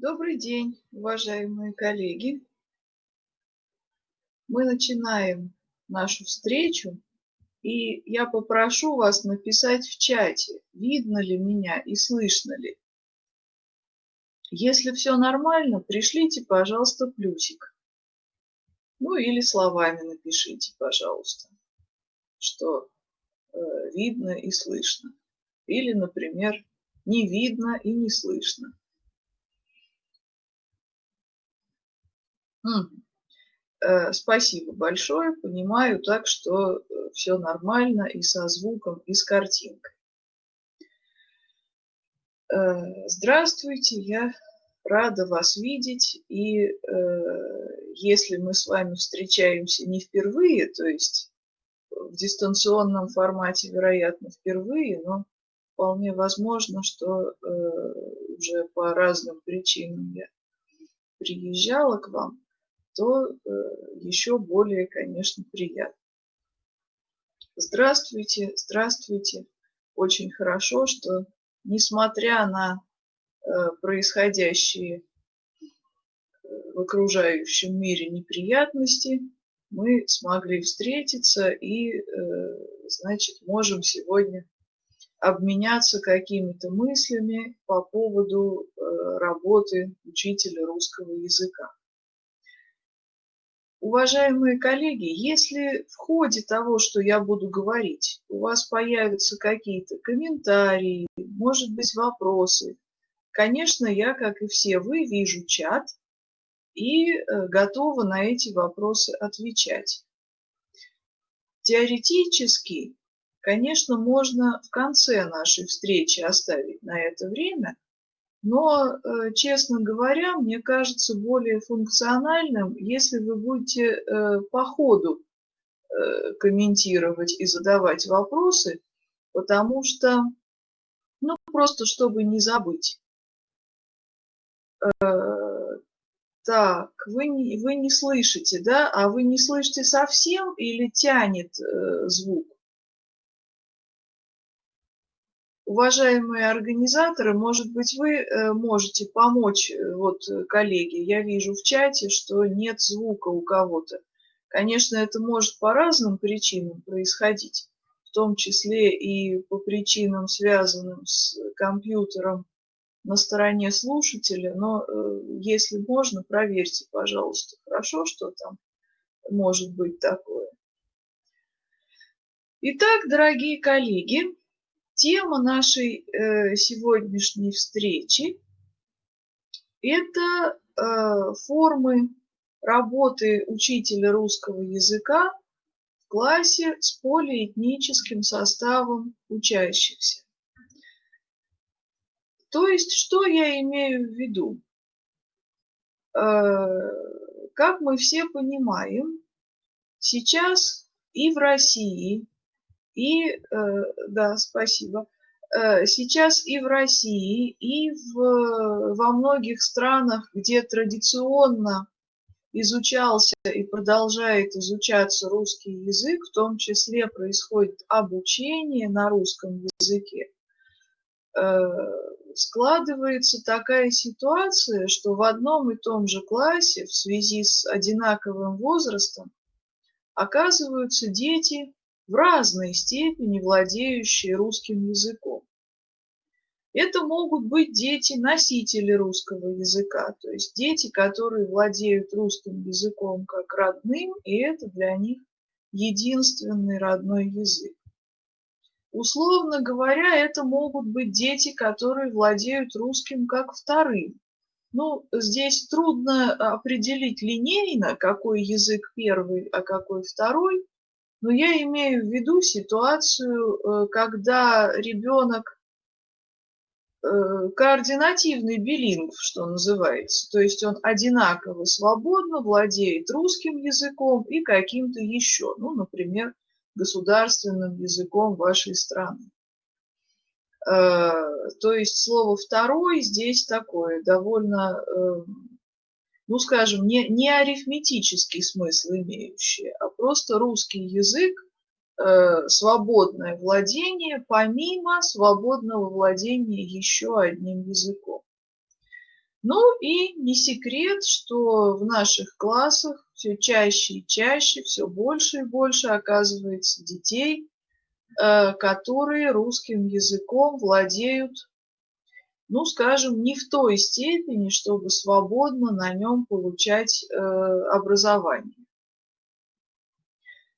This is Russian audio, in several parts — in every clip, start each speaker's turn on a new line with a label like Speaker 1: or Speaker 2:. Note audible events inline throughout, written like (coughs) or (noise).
Speaker 1: Добрый день, уважаемые коллеги. Мы начинаем нашу встречу, и я попрошу вас написать в чате, видно ли меня и слышно ли. Если все нормально, пришлите, пожалуйста, плюсик. Ну или словами напишите, пожалуйста, что э, видно и слышно. Или, например, не видно и не слышно. Спасибо большое. Понимаю так, что э, все нормально и со звуком, и с картинкой. Э, здравствуйте, я рада вас видеть. И если мы с вами встречаемся не впервые, то есть в дистанционном формате, вероятно, впервые, но вполне возможно, что уже по разным причинам я приезжала к вам, то э, еще более, конечно, приятно. Здравствуйте, здравствуйте. Очень хорошо, что несмотря на э, происходящие э, в окружающем мире неприятности, мы смогли встретиться и, значит, можем сегодня обменяться какими-то мыслями по поводу работы учителя русского языка. Уважаемые коллеги, если в ходе того, что я буду говорить, у вас появятся какие-то комментарии, может быть, вопросы, конечно, я, как и все вы, вижу чат и э, готова на эти вопросы отвечать. Теоретически, конечно, можно в конце нашей встречи оставить на это время – но, э, честно говоря, мне кажется более функциональным, если вы будете э, по ходу э, комментировать и задавать вопросы, потому что, ну, просто чтобы не забыть. Так, вы не, вы не слышите, да? А вы не слышите совсем или тянет звук? Уважаемые организаторы, может быть, вы э, можете помочь, э, вот, э, коллеги, я вижу в чате, что нет звука у кого-то. Конечно, это может по разным причинам происходить, в том числе и по причинам, связанным с компьютером на стороне слушателя, но если можно, проверьте, пожалуйста, хорошо, что там может быть такое. Итак, дорогие коллеги, Тема нашей э, сегодняшней встречи – это э, формы работы учителя русского языка в классе с полиэтническим составом учащихся. То есть, что я имею в виду? Э, как мы все понимаем, сейчас и в России, и, э, да, спасибо. Э, сейчас и в России, и в, во многих странах, где традиционно изучался и продолжает изучаться русский язык, в том числе происходит обучение на русском языке, э, складывается такая ситуация, что в одном и том же классе в связи с одинаковым возрастом оказываются дети в разной степени владеющие русским языком. Это могут быть дети-носители русского языка, то есть дети, которые владеют русским языком как родным, и это для них единственный родной язык. Условно говоря, это могут быть дети, которые владеют русским как вторым. Ну, здесь трудно определить линейно, какой язык первый, а какой второй, но я имею в виду ситуацию, э, когда ребенок э, координативный билингв, что называется. То есть он одинаково свободно владеет русским языком и каким-то еще, ну, например, государственным языком вашей страны. Э, то есть слово «второй» здесь такое довольно ну, скажем, не, не арифметический смысл имеющие, а просто русский язык, э, свободное владение, помимо свободного владения еще одним языком. Ну и не секрет, что в наших классах все чаще и чаще, все больше и больше оказывается детей, э, которые русским языком владеют, ну, скажем, не в той степени, чтобы свободно на нем получать э, образование.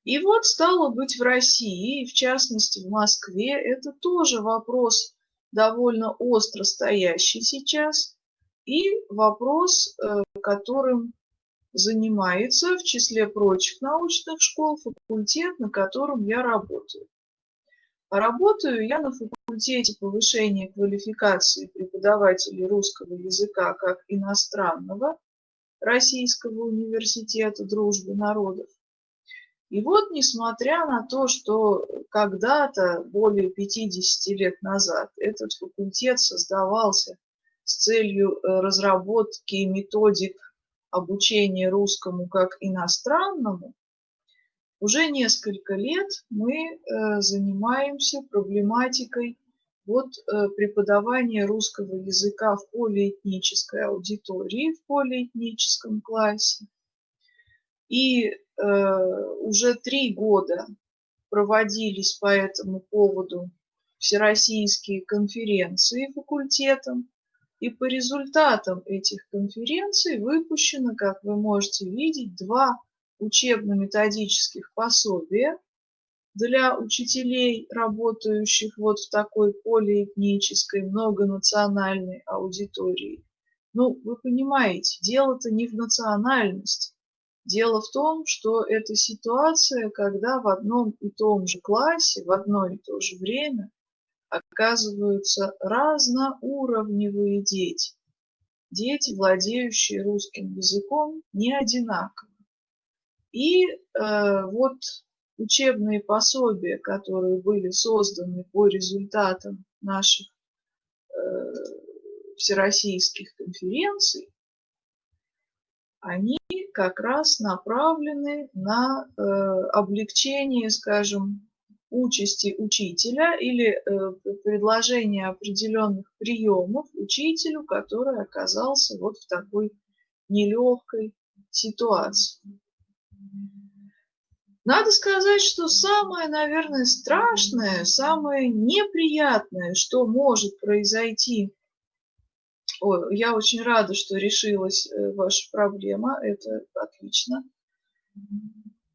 Speaker 1: И вот стало быть в России, и в частности в Москве, это тоже вопрос довольно остро стоящий сейчас, и вопрос, э, которым занимается в числе прочих научных школ факультет, на котором я работаю. Работаю я на факультете повышения квалификации преподавателей русского языка как иностранного Российского университета дружбы народов. И вот, несмотря на то, что когда-то, более 50 лет назад, этот факультет создавался с целью э, разработки методик обучения русскому как иностранному, уже несколько лет мы э, занимаемся проблематикой вот э, преподавания русского языка в полиэтнической аудитории, в полиэтническом классе. И уже три года проводились по этому поводу всероссийские конференции факультетом. И по результатам этих конференций выпущено, как вы можете видеть, два учебно-методических пособия для учителей, работающих вот в такой полиэтнической, многонациональной аудитории. Ну, вы понимаете, дело-то не в национальности. Дело в том, что это ситуация, когда в одном и том же классе, в одно и то же время оказываются разноуровневые дети. Дети, владеющие русским языком, не одинаково. И э, вот учебные пособия, которые были созданы по результатам наших э, всероссийских конференций, они как раз направлены на э, облегчение, скажем, участи учителя или э, предложение определенных приемов учителю, который оказался вот в такой нелегкой ситуации. Надо сказать, что самое, наверное, страшное, самое неприятное, что может произойти, Ой, я очень рада, что решилась э, ваша проблема, это отлично.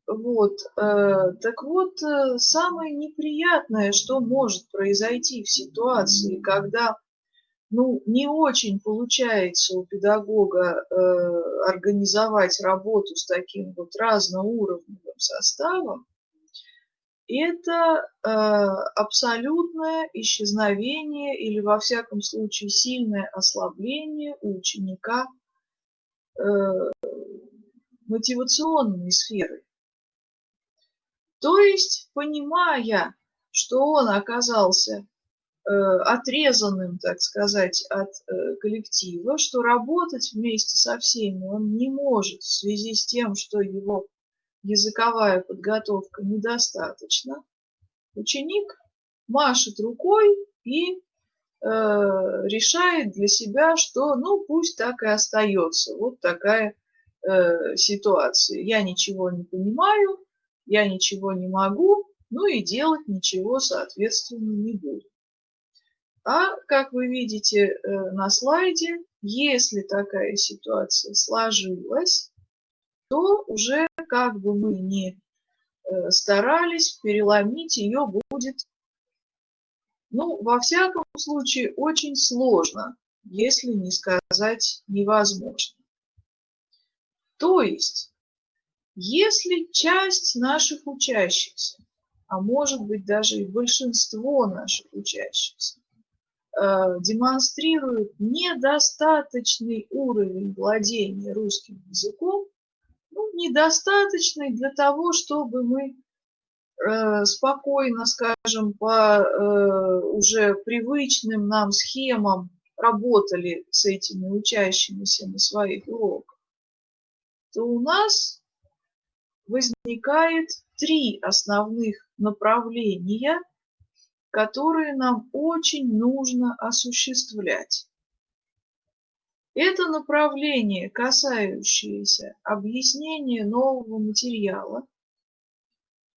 Speaker 1: Вот, э, так вот, э, самое неприятное, что может произойти в ситуации, когда ну, не очень получается у педагога э, организовать работу с таким вот разноуровневым составом, это э, абсолютное исчезновение или, во всяком случае, сильное ослабление у ученика э, мотивационной сферы. То есть, понимая, что он оказался отрезанным, так сказать, от э, коллектива, что работать вместе со всеми он не может в связи с тем, что его языковая подготовка недостаточна, ученик машет рукой и э, решает для себя, что ну пусть так и остается. Вот такая э, ситуация. Я ничего не понимаю, я ничего не могу, ну и делать ничего, соответственно, не буду. А, как вы видите э, на слайде, если такая ситуация сложилась, то уже как бы мы ни э, старались, переломить ее будет, ну, во всяком случае, очень сложно, если не сказать невозможно. То есть если часть наших учащихся, а может быть даже и большинство наших учащихся, демонстрируют недостаточный уровень владения русским языком, ну, недостаточный для того, чтобы мы э, спокойно, скажем, по э, уже привычным нам схемам работали с этими учащимися на своих уроках, то у нас возникает три основных направления, которые нам очень нужно осуществлять. Это направление, касающееся объяснения нового материала,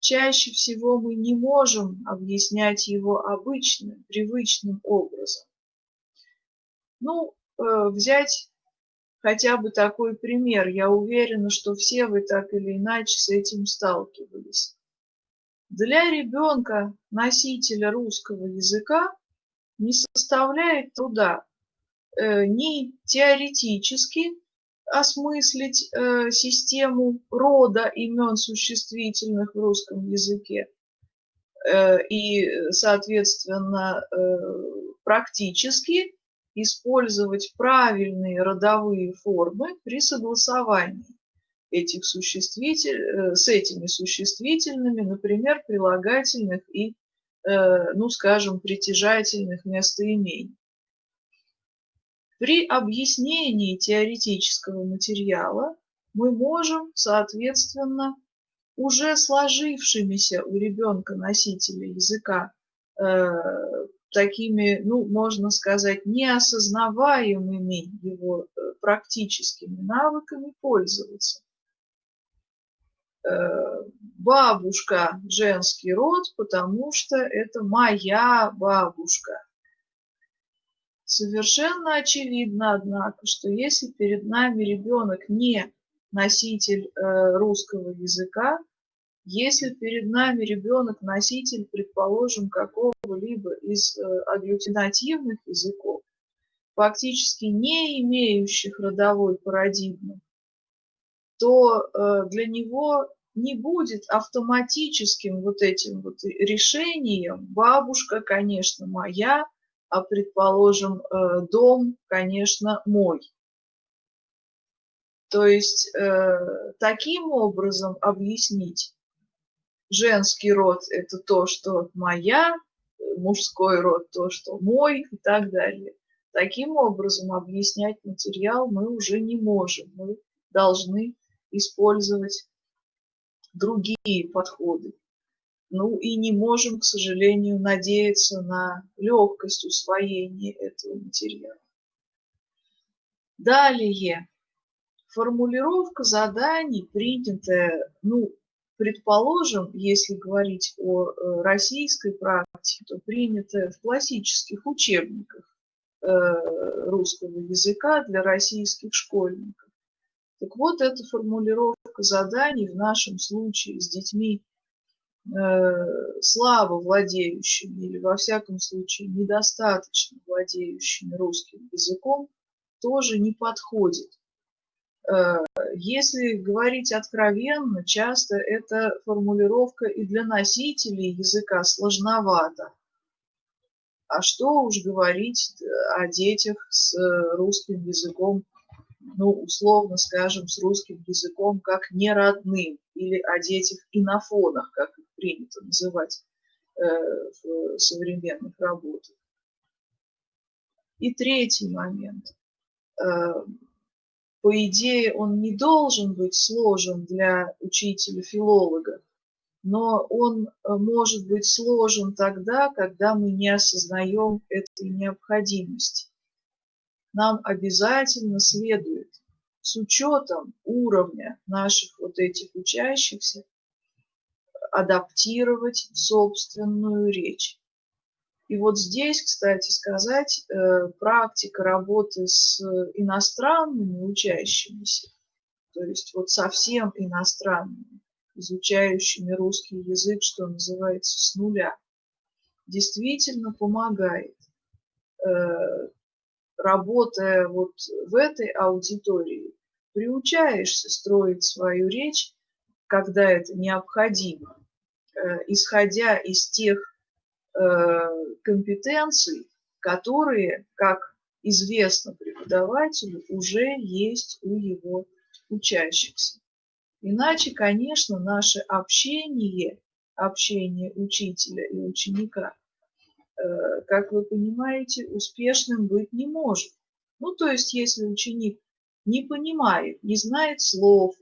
Speaker 1: чаще всего мы не можем объяснять его обычным, привычным образом. Ну, э, взять хотя бы такой пример. Я уверена, что все вы так или иначе с этим сталкивались. Для ребенка, носителя русского языка, не составляет труда э, ни теоретически осмыслить э, систему рода имен существительных в русском языке э, и, соответственно, практически использовать правильные родовые формы при согласовании этих существитель, с этими существительными, например, прилагательных и Э, ну, скажем, притяжательных местоимений. При объяснении теоретического материала мы можем, соответственно, уже сложившимися у ребенка носителя языка э, такими, ну, можно сказать, неосознаваемыми его э, практическими навыками пользоваться. Э, бабушка женский род, потому что это моя бабушка. Совершенно очевидно, однако, что если перед нами ребенок не носитель э, русского языка, если перед нами ребенок носитель, предположим, какого-либо из э, агглютинативных языков, фактически не имеющих родовой парадигмы, то для него не будет автоматическим вот этим вот решением. Бабушка, конечно, моя, а, предположим, э, дом, конечно, мой. То есть э, таким образом объяснить женский род – это то, что моя, мужской род – то, что мой и так далее. Таким образом объяснять материал мы уже не можем. Мы должны использовать другие подходы. Ну и не можем, к сожалению, надеяться на легкость усвоения этого материала. Далее. Формулировка заданий, принятая, ну, предположим, если говорить о э, российской практике, то принятая в классических учебниках э, русского языка для российских школьников. Так вот, эта формулировка заданий в нашем случае с детьми э, слабо владеющими или, во всяком случае, недостаточно владеющими русским языком, тоже не подходит. Э, если говорить откровенно, часто эта формулировка и для носителей языка сложновата. А что уж говорить о детях с русским языком ну, условно скажем, с русским языком как неродным или о детях инофонах, как их принято называть э, в современных работах. И третий момент. Э, по идее, он не должен быть сложен для учителя-филолога, но он э, может быть сложен тогда, когда мы не осознаем этой необходимости нам обязательно следует с учетом уровня наших вот этих учащихся адаптировать собственную речь. И вот здесь, кстати сказать, э, практика работы с иностранными учащимися, то есть вот совсем иностранными, изучающими русский язык, что называется, с нуля, действительно помогает э, работая вот в этой аудитории, приучаешься строить свою речь, когда это необходимо, э, исходя из тех э, компетенций, которые, как известно преподавателю, уже есть у его учащихся. Иначе, конечно, наше общение, общение учителя и ученика – как вы понимаете, успешным быть не может. Ну, то есть, если ученик не понимает, не знает слов,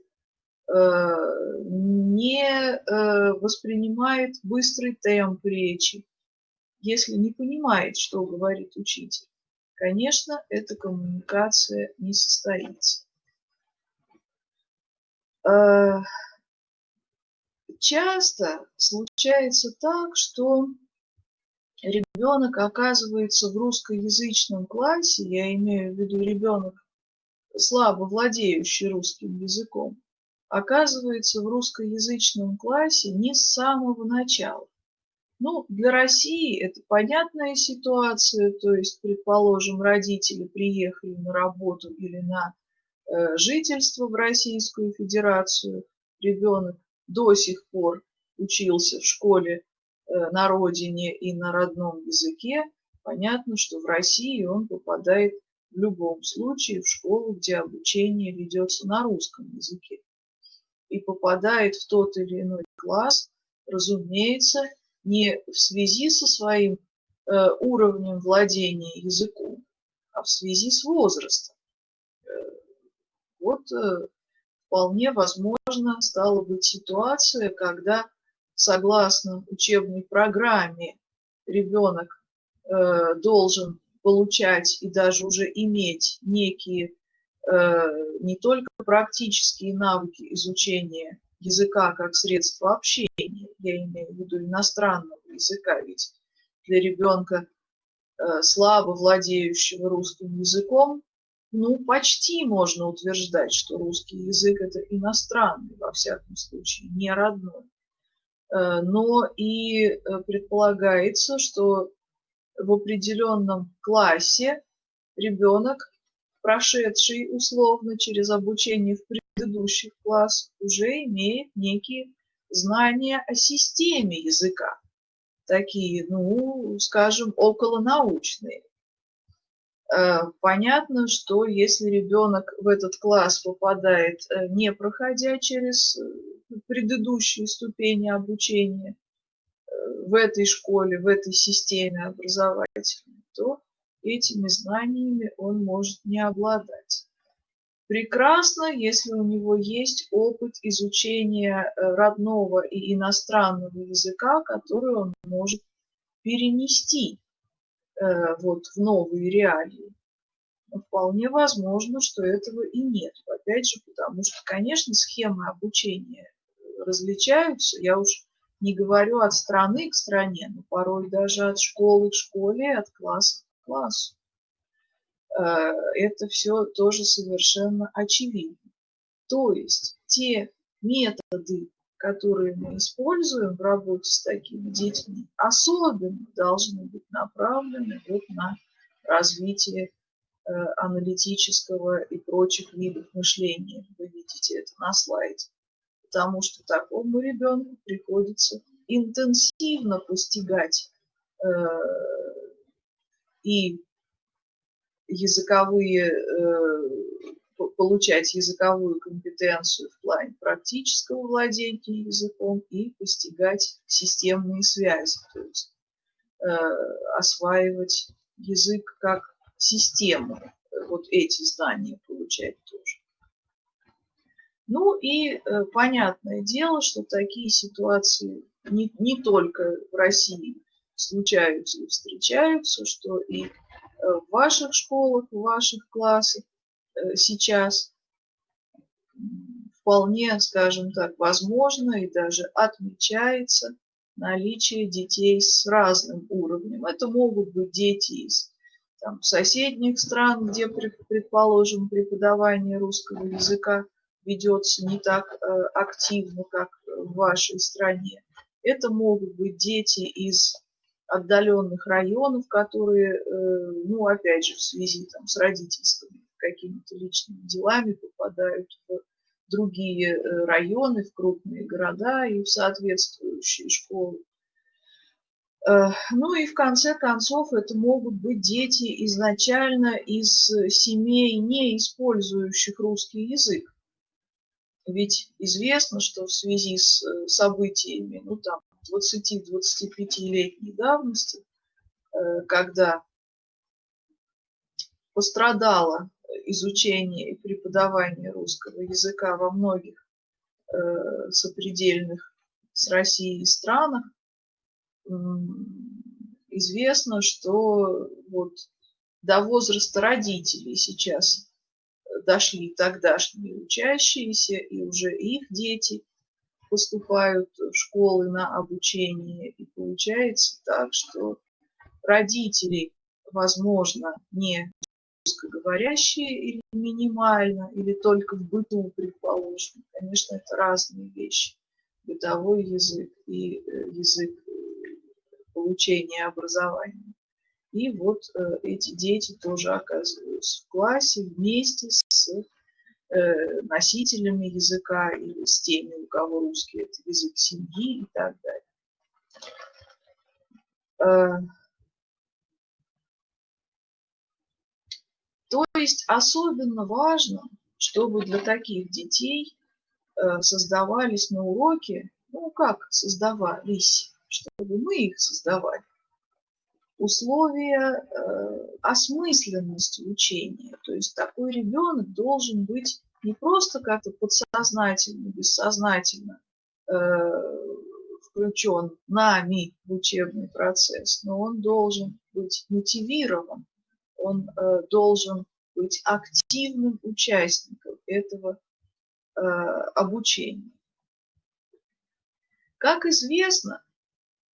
Speaker 1: э, не э, воспринимает быстрый темп речи, если не понимает, что говорит учитель, конечно, эта коммуникация не состоится. Э, часто случается так, что ребенок оказывается в русскоязычном классе, я имею в виду ребенок, слабо владеющий русским языком, оказывается в русскоязычном классе не с самого начала. Ну, для России это понятная ситуация, то есть, предположим, родители приехали на работу или на э, жительство в Российскую Федерацию, ребенок до сих пор учился в школе на родине и на родном языке, понятно, что в России он попадает в любом случае в школу, где обучение ведется на русском языке. И попадает в тот или иной класс, разумеется, не в связи со своим э, уровнем владения языком, а в связи с возрастом. Э, вот э, вполне возможно стала быть ситуация, когда согласно учебной программе ребенок э, должен получать и даже уже иметь некие э, не только практические навыки изучения языка как средство общения, я имею в виду иностранного языка, ведь для ребенка, э, слабо владеющего русским языком, ну, почти можно утверждать, что русский язык – это иностранный, во всяком случае, не родной. Э, но и э, предполагается, что в определенном классе ребенок, прошедший условно через обучение в предыдущих классах, уже имеет некие знания о системе языка, такие, ну, скажем, околонаучные. Э, понятно, что если ребенок в этот класс попадает, э, не проходя через э, предыдущие ступени обучения в этой школе, в этой системе образовательной, то этими знаниями он может не обладать. Прекрасно, если у него есть опыт изучения родного и иностранного языка, который он может перенести вот в новые реалии. Но вполне возможно, что этого и нет. Опять же, потому что, конечно, схемы обучения различаются. Я уж не говорю от страны к стране, но порой даже от школы к школе, от класса к классу. Э, это все тоже совершенно очевидно. То есть те методы которые мы используем в работе с такими детьми, особенно должны быть направлены вот на развитие э, аналитического и прочих видов мышления. Вы видите это на слайде. Потому что такому ребенку приходится интенсивно постигать э, и языковые э, получать языковую компетенцию в плане практического владения языком и постигать системные связи, то есть э, осваивать язык как систему, вот эти знания получать тоже. Ну и э, понятное дело, что такие ситуации не, не только в России случаются и встречаются, что и э, в ваших школах, в ваших классах сейчас вполне, скажем так, возможно и даже отмечается наличие детей с разным уровнем. Это могут быть дети из там, соседних стран, где, предположим, преподавание русского языка ведется не так э, активно, как в вашей стране. Это могут быть дети из отдаленных районов, которые, э, ну, опять же, в связи там, с родительскими какими-то личными делами попадают в другие э, районы, в крупные города и в соответствующие школы. Э, ну и в конце концов это могут быть дети изначально из семей, не использующих русский язык. Ведь известно, что в связи с э, событиями ну, там, 20-25-летней давности, когда пострадала изучения и преподавания русского языка во многих э, сопредельных с Россией странах, известно, что вот до возраста родителей сейчас дошли тогдашние учащиеся, и уже их дети поступают в школы на обучение. И получается так, что родители, возможно, не русскоговорящие или минимально, или только в быту, предположим. Конечно, это разные вещи. Бытовой язык и э, язык э, получения образования. И вот э, эти дети тоже оказываются в классе вместе с носителями языка или с теми, у кого русский это язык семьи и так далее. То есть особенно важно, чтобы для таких детей э, создавались на уроке, ну как создавались, чтобы мы их создавали, условия э, осмысленности учения. То есть такой ребенок должен быть не просто как-то подсознательно, бессознательно э, включен нами в учебный процесс, но он должен быть мотивирован, он э, должен быть активным участником этого э, обучения. Как известно,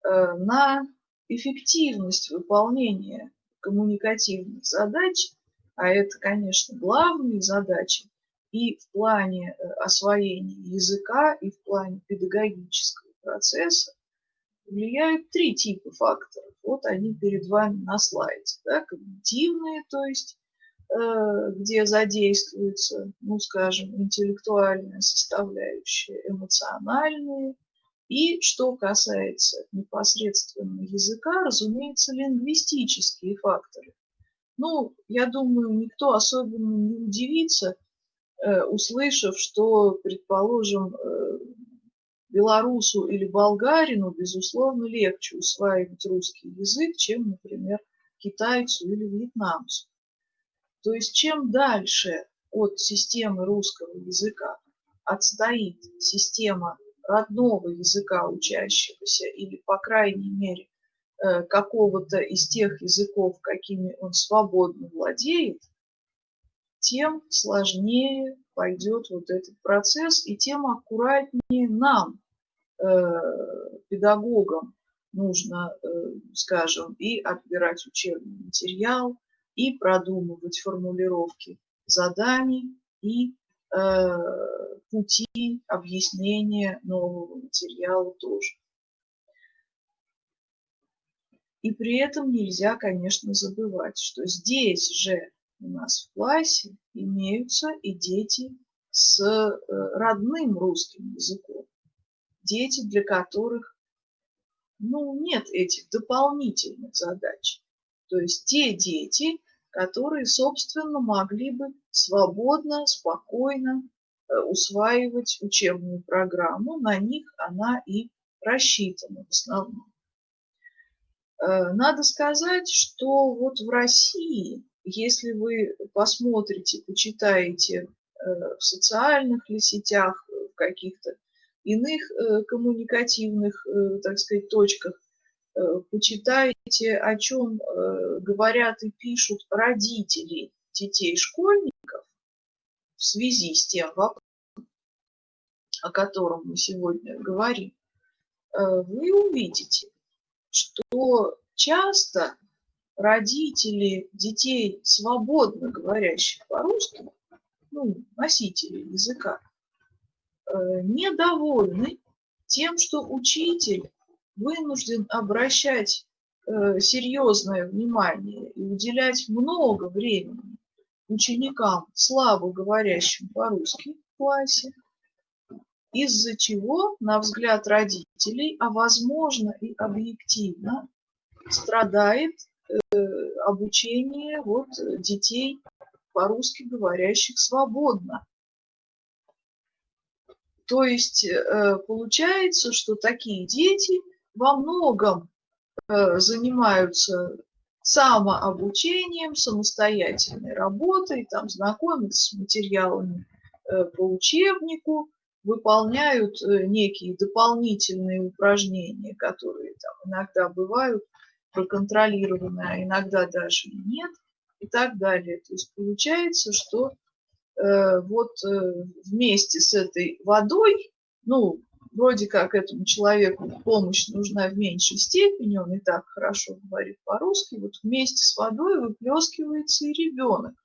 Speaker 1: э, на эффективность выполнения коммуникативных задач, а это, конечно, главные задачи и в плане освоения языка, и в плане педагогического процесса, влияют три типа факторов. Вот они перед вами на слайде. Да, когнитивные, то есть э, где задействуется, ну, скажем, интеллектуальная составляющая, эмоциональные, и что касается непосредственно языка, разумеется, лингвистические факторы. Ну, я думаю, никто особенно не удивится, э, услышав, что, предположим, э, белорусу или болгарину, безусловно, легче усваивать русский язык, чем, например, китайцу или вьетнамцу. То есть чем дальше от системы русского языка отстоит система родного языка учащегося или, по крайней мере, э, какого-то из тех языков, какими он свободно владеет, тем сложнее пойдет вот этот процесс, и тем аккуратнее нам, педагогам, нужно, э, скажем, и отбирать учебный материал, и продумывать формулировки заданий, и пути объяснения нового материала тоже. И при этом нельзя, конечно, забывать, что здесь же у нас в классе имеются и дети с э, родным русским языком. Дети, для которых ну, нет этих дополнительных задач. То есть те дети, которые, собственно, могли бы свободно, спокойно Э, усваивать учебную программу, на них она и рассчитана в основном. Э, надо сказать, что вот в России, если вы посмотрите, почитаете э, в социальных ли сетях, в каких-то иных коммуникативных, так сказать, точках, почитаете, о чем говорят и пишут родители детей школьников, в связи с тем вопросом, о котором мы сегодня говорим, э, вы увидите, что часто родители детей, свободно говорящих по-русски, ну, носители языка, э, недовольны тем, что учитель вынужден обращать э, серьезное внимание и уделять много времени ученикам, слабо говорящим по-русски в классе, из-за чего, на взгляд родителей, а возможно и объективно, страдает э, обучение вот, детей по-русски говорящих свободно. То есть э, получается, что такие дети во многом э, занимаются самообучением, самостоятельной работой, там, знакомятся с материалами э, по учебнику, выполняют некие дополнительные упражнения, которые там иногда бывают проконтролированы, а иногда даже нет. и так далее. То есть получается, что вот э, вместе с этой водой, ну, вроде как этому человеку помощь нужна в меньшей степени, он и так хорошо говорит по-русски, вот вместе с водой выплескивается и ребенок.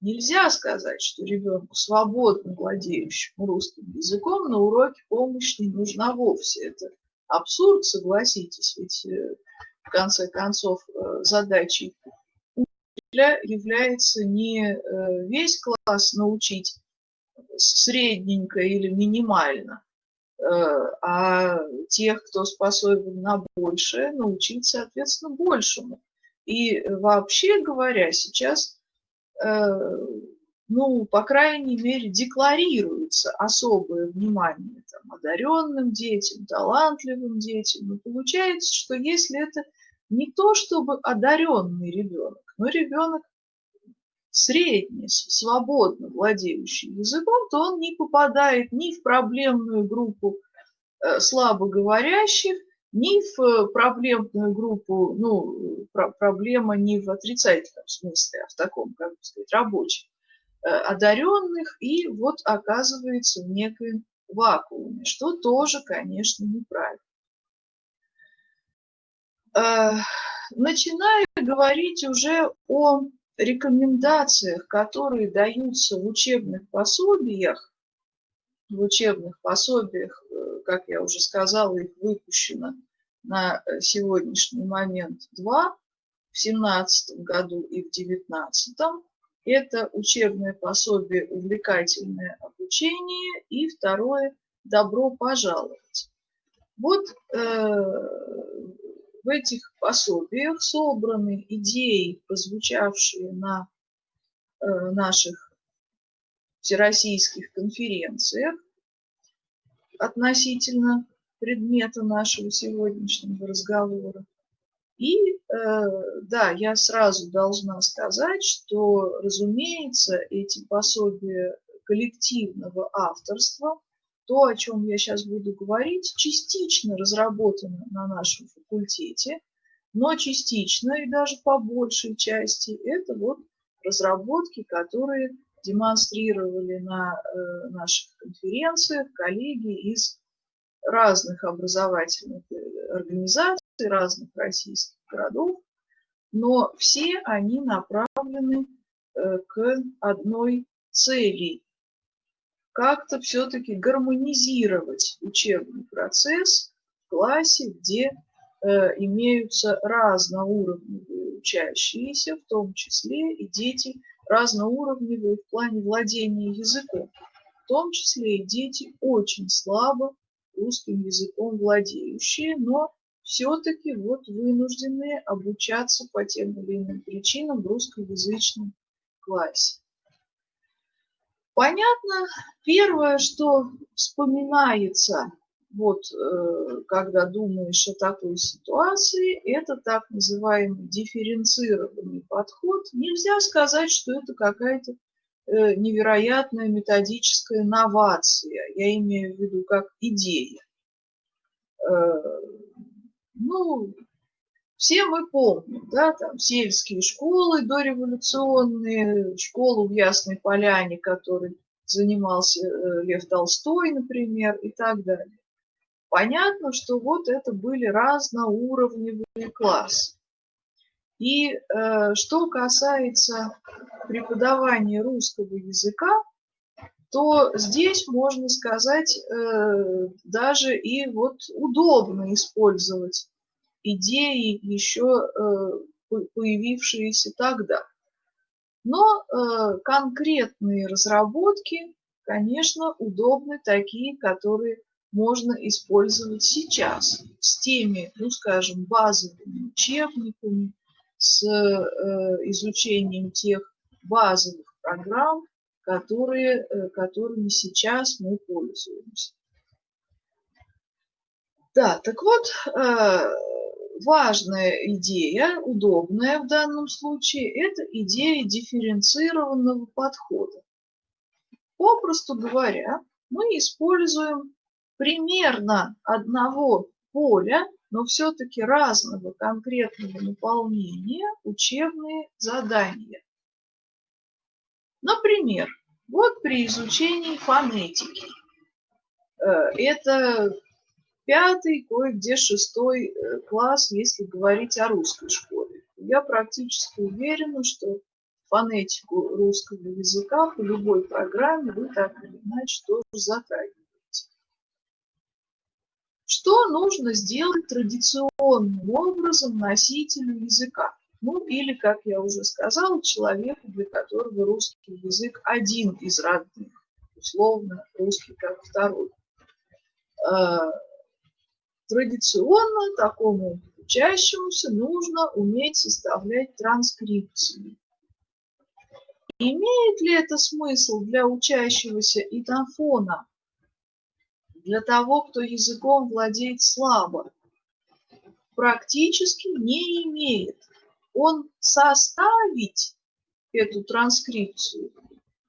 Speaker 1: Нельзя сказать, что ребенку, свободно владеющему русским языком, на уроке помощь не нужна вовсе. Это абсурд, согласитесь, ведь э, в конце концов э, задачей является не э, весь класс научить средненько или минимально, а тех, кто способен на большее, научить, соответственно, большему. И вообще говоря, сейчас Э, ну, по крайней мере, декларируется особое внимание там, одаренным детям, талантливым детям. Но получается, что если это не то чтобы одаренный ребенок, но ребенок средний, свободно владеющий языком, то он не попадает ни в проблемную группу э, слабоговорящих, ни в э, проблемную группу, ну, про проблема не в отрицательном смысле, а в таком, как бы сказать, рабочем, э, одаренных, и вот оказывается в некоем вакууме, что тоже, конечно, неправильно. Э, начиная говорить уже о рекомендациях, которые даются в учебных пособиях, в учебных пособиях как я уже сказала, их выпущено на э, сегодняшний момент два, в 2017 году и в 2019. Это учебное пособие «Увлекательное обучение» и второе «Добро пожаловать». Вот э, в этих пособиях собраны идеи, прозвучавшие на э, наших всероссийских конференциях, относительно предмета нашего сегодняшнего разговора. И э, да, я сразу должна сказать, что, разумеется, эти пособия коллективного авторства, то, о чем я сейчас буду говорить, частично разработано на нашем факультете, но частично и даже по большей части это вот разработки, которые демонстрировали на э, наших конференциях коллеги из разных образовательных э, организаций, разных российских городов, но все они направлены э, к одной цели – как-то все-таки гармонизировать учебный процесс в классе, где имеются разноуровневые учащиеся, в том числе и дети – разноуровневые в плане владения языком, в том числе и дети очень слабо русским языком владеющие, но все-таки вот вынуждены обучаться по тем или иным причинам в русскоязычном классе. Понятно, первое, что вспоминается вот э, когда думаешь о такой ситуации, это так называемый дифференцированный подход. Нельзя сказать, что это какая-то э, невероятная методическая новация. Я имею в виду как идея. Э, ну, все мы помним, да, там сельские школы дореволюционные, школу в Ясной Поляне, которой занимался Лев Толстой, например, и так далее понятно, что вот это были разноуровневые классы. И э, что касается преподавания русского языка, то здесь можно сказать э, даже и вот удобно использовать идеи еще э, появившиеся тогда. Но э, конкретные разработки, конечно, удобны такие, которые можно использовать сейчас с теми, ну скажем, базовыми учебниками, с э, изучением тех базовых программ, которые, которыми сейчас мы пользуемся. Да, так вот, важная идея, удобная в данном случае, это идея дифференцированного подхода. Попросту говоря, мы используем примерно одного поля но все-таки разного конкретного наполнения учебные задания. Например, вот при изучении фонетики. Э, это пятый, кое-где шестой э, класс, если говорить о русской школе. Я практически уверена, что фонетику русского языка по любой программе вы так или иначе тоже затрагиваете. Что нужно сделать традиционным образом носителю языка? Ну или, как я уже сказала, человеку, для которого русский язык один из родных, условно русский как второй. Традиционно такому учащемуся нужно уметь составлять транскрипцию. Имеет ли это смысл для учащегося итофона, для того, кто языком владеет слабо? Практически не имеет он составить эту транскрипцию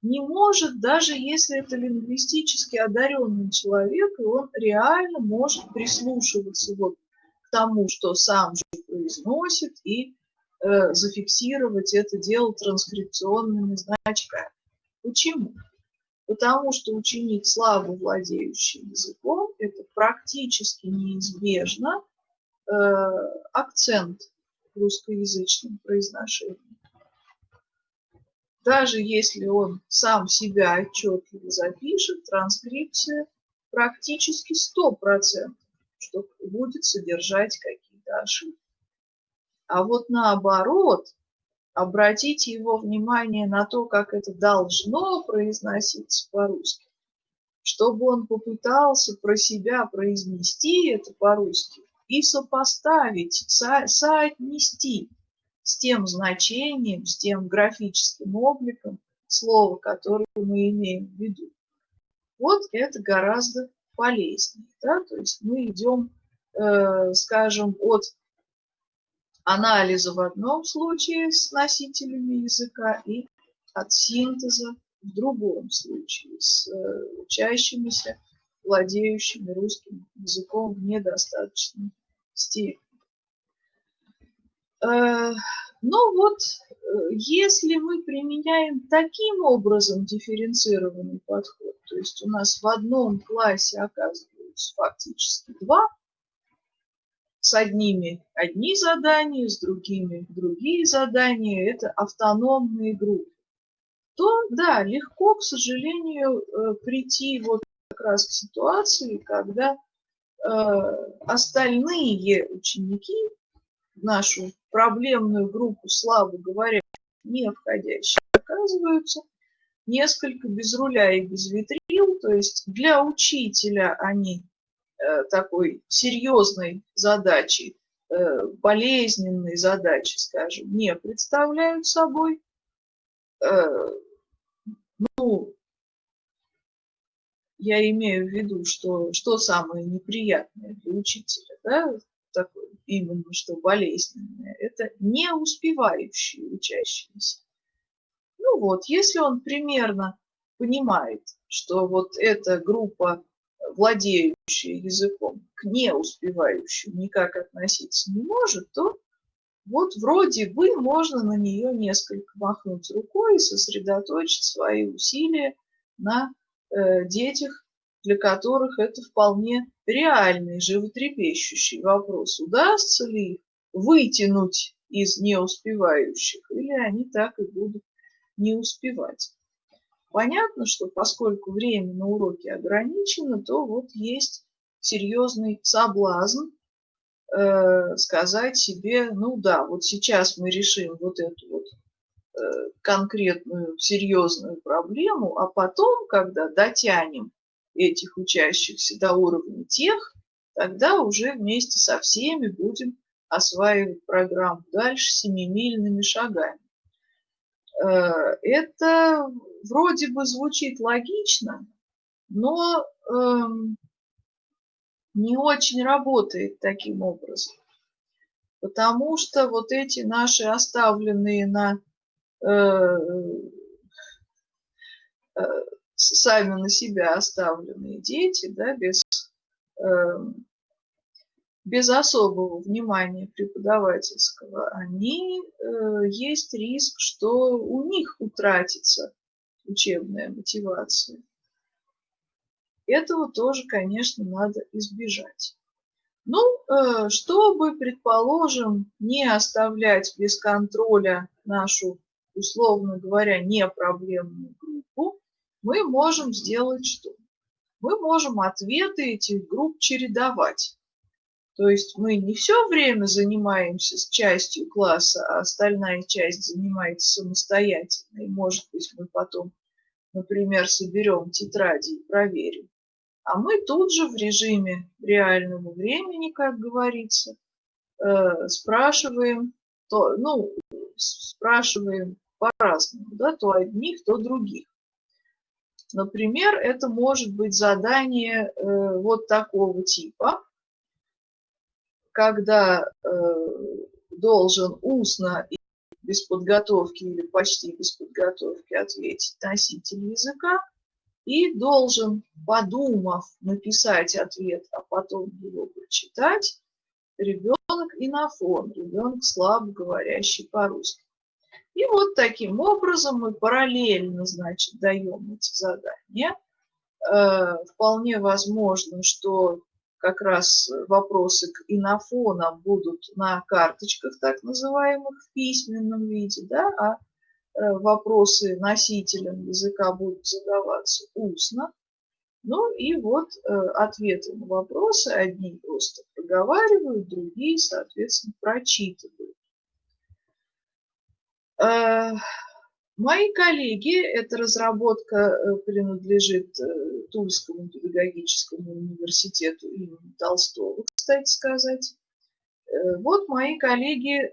Speaker 1: не может, даже если это лингвистически одаренный человек, и он реально может прислушиваться вот к тому, что сам же произносит, и э, зафиксировать это дело транскрипционными значками. Почему? Потому что ученик, слабо владеющий языком, это практически неизбежно э, акцент русскоязычном произношении. Даже если он сам себя отчетливо запишет, транскрипция практически 100%, что будет содержать какие-то ошибки. А вот наоборот, обратите его внимание на то, как это должно произноситься по-русски, чтобы он попытался про себя произнести это по-русски, и сопоставить, со соотнести с тем значением, с тем графическим обликом слова, которое мы имеем в виду. Вот это гораздо полезнее. Да? То есть мы идем, э, скажем, от анализа в одном случае с носителями языка и от синтеза в другом случае с э, учащимися, владеющими русским языком в недостаточной степени. Э, ну вот, э, если мы применяем таким образом дифференцированный подход, то есть у нас в одном классе оказываются фактически два, с одними одни задания, с другими другие задания, это автономные группы, то да, легко, к сожалению, э, прийти вот как раз к ситуации, когда остальные ученики, нашу проблемную группу, славу говоря, не входящие, оказываются несколько без руля и без витрил, то есть для учителя они э, такой серьезной задачи, э, болезненной задачи, скажем, не представляют собой. Ну, я имею в виду, что, что самое неприятное для учителя, да, такое именно что болезненное, это не успевающие учащиеся. Ну вот, если он примерно понимает, что вот эта группа, владеющая языком, к не успевающим никак относиться не может, то вот вроде бы можно на нее несколько махнуть рукой и сосредоточить свои усилия на Э, детях, для которых это вполне реальный, животрепещущий вопрос. Удастся ли их вытянуть из неуспевающих, или они так и будут не успевать. Понятно, что поскольку время на уроке ограничено, то вот есть серьезный соблазн э, сказать себе, ну да, вот сейчас мы решим вот эту вот Э, конкретную серьезную проблему, а потом, когда дотянем этих учащихся до уровня тех, тогда уже вместе со всеми будем осваивать программу дальше семимильными шагами. Э, это вроде бы звучит логично, но эм, не очень работает таким образом. Потому что вот эти наши оставленные на Э, э, сами на себя оставленные дети, да, без, эм, без особого внимания преподавательского, они э, есть риск, что у них утратится учебная мотивация. Этого тоже, конечно, надо избежать. Ну, э, чтобы, предположим, не оставлять без контроля нашу, условно говоря, непроблемную группу, мы можем сделать что? Мы можем ответы этих групп чередовать. То есть мы не все время занимаемся с частью класса, а остальная часть занимается самостоятельно. И, может быть, мы потом, например, соберем тетради и проверим. А мы тут же в режиме реального времени, как говорится, э, спрашиваем, то, ну, спрашиваем по-разному, да, то одних, то других. Например, это может быть задание э, вот такого типа когда э, должен устно и без подготовки или почти без подготовки ответить носитель языка и должен, подумав, написать ответ, а потом его прочитать, ребенок и на фон, ребенок слабо говорящий по-русски. И вот таким образом мы параллельно, значит, даем эти задания. Э, вполне возможно, что как раз вопросы к инофонам будут на карточках, так называемых, в письменном виде, да, а э, вопросы носителям языка будут задаваться устно. Ну и вот э, ответы на вопросы одни просто проговаривают, другие, соответственно, прочитывают. Э, Мои коллеги, эта разработка э, принадлежит э, Тульскому педагогическому университету имени Толстого, кстати сказать. Вот мои коллеги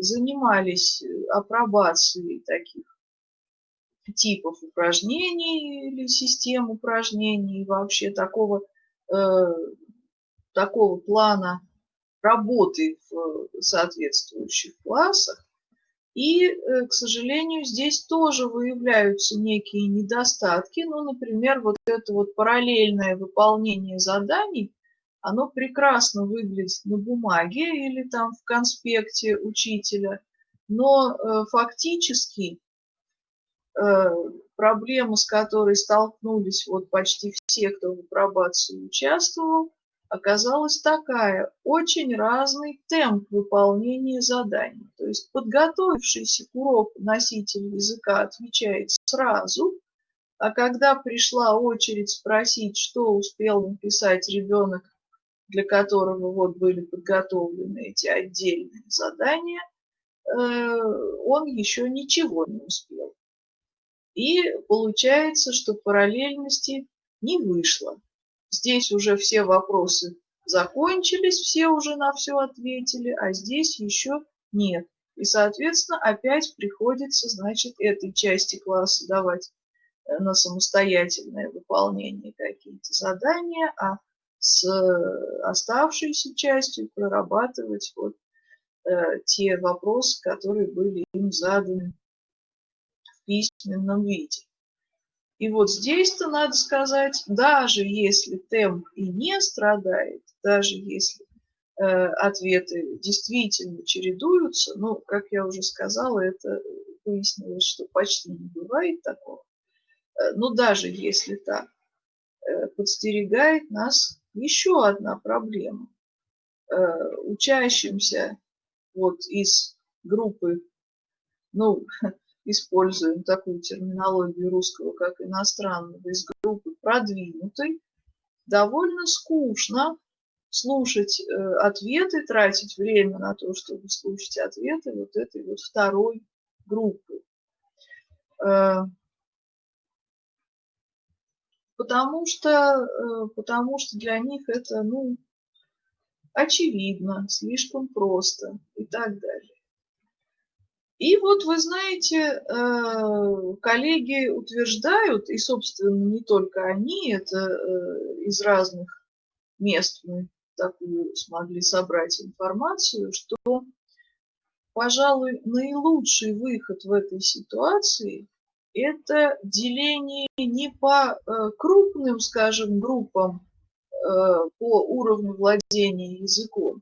Speaker 1: занимались апробацией таких типов упражнений или систем упражнений, вообще такого, такого плана работы в соответствующих классах. И, э, к сожалению, здесь тоже выявляются некие недостатки. Ну, например, вот это вот параллельное выполнение заданий, оно прекрасно выглядит на бумаге или там в конспекте учителя, но э, фактически э, проблема, с которой столкнулись вот почти все, кто в апробации участвовал, оказалась такая, очень разный темп выполнения заданий. То есть подготовившийся к уроку носитель языка отвечает сразу, а когда пришла очередь спросить, что успел написать ребенок, для которого вот были подготовлены эти отдельные задания, э, он еще ничего не успел. И получается, что параллельности не вышло. Здесь уже все вопросы закончились, все уже на все ответили, а здесь еще нет. И, соответственно, опять приходится, значит, этой части класса давать э, на самостоятельное выполнение какие-то задания, а с оставшейся частью прорабатывать вот э, те вопросы, которые были им заданы в письменном виде. И вот здесь-то надо сказать, даже если темп и не страдает, даже если э, ответы действительно чередуются, ну, как я уже сказала, это выяснилось, что почти не бывает такого. Э, но даже если так, э, подстерегает нас еще одна проблема. Э, учащимся вот из группы, ну, (laughs) используем такую терминологию русского, как иностранного, из группы продвинутой, довольно скучно слушать э, ответы, тратить время на то, чтобы слушать ответы вот этой вот второй группы. Э, потому что, э, потому что для них это, ну, очевидно, слишком просто и так далее. И вот вы знаете, э, коллеги утверждают, и, собственно, не только они, это э, из разных мест мы такую смогли собрать информацию, что, пожалуй, наилучший выход в этой ситуации – это деление не по э, крупным, скажем, группам по уровню владения языком,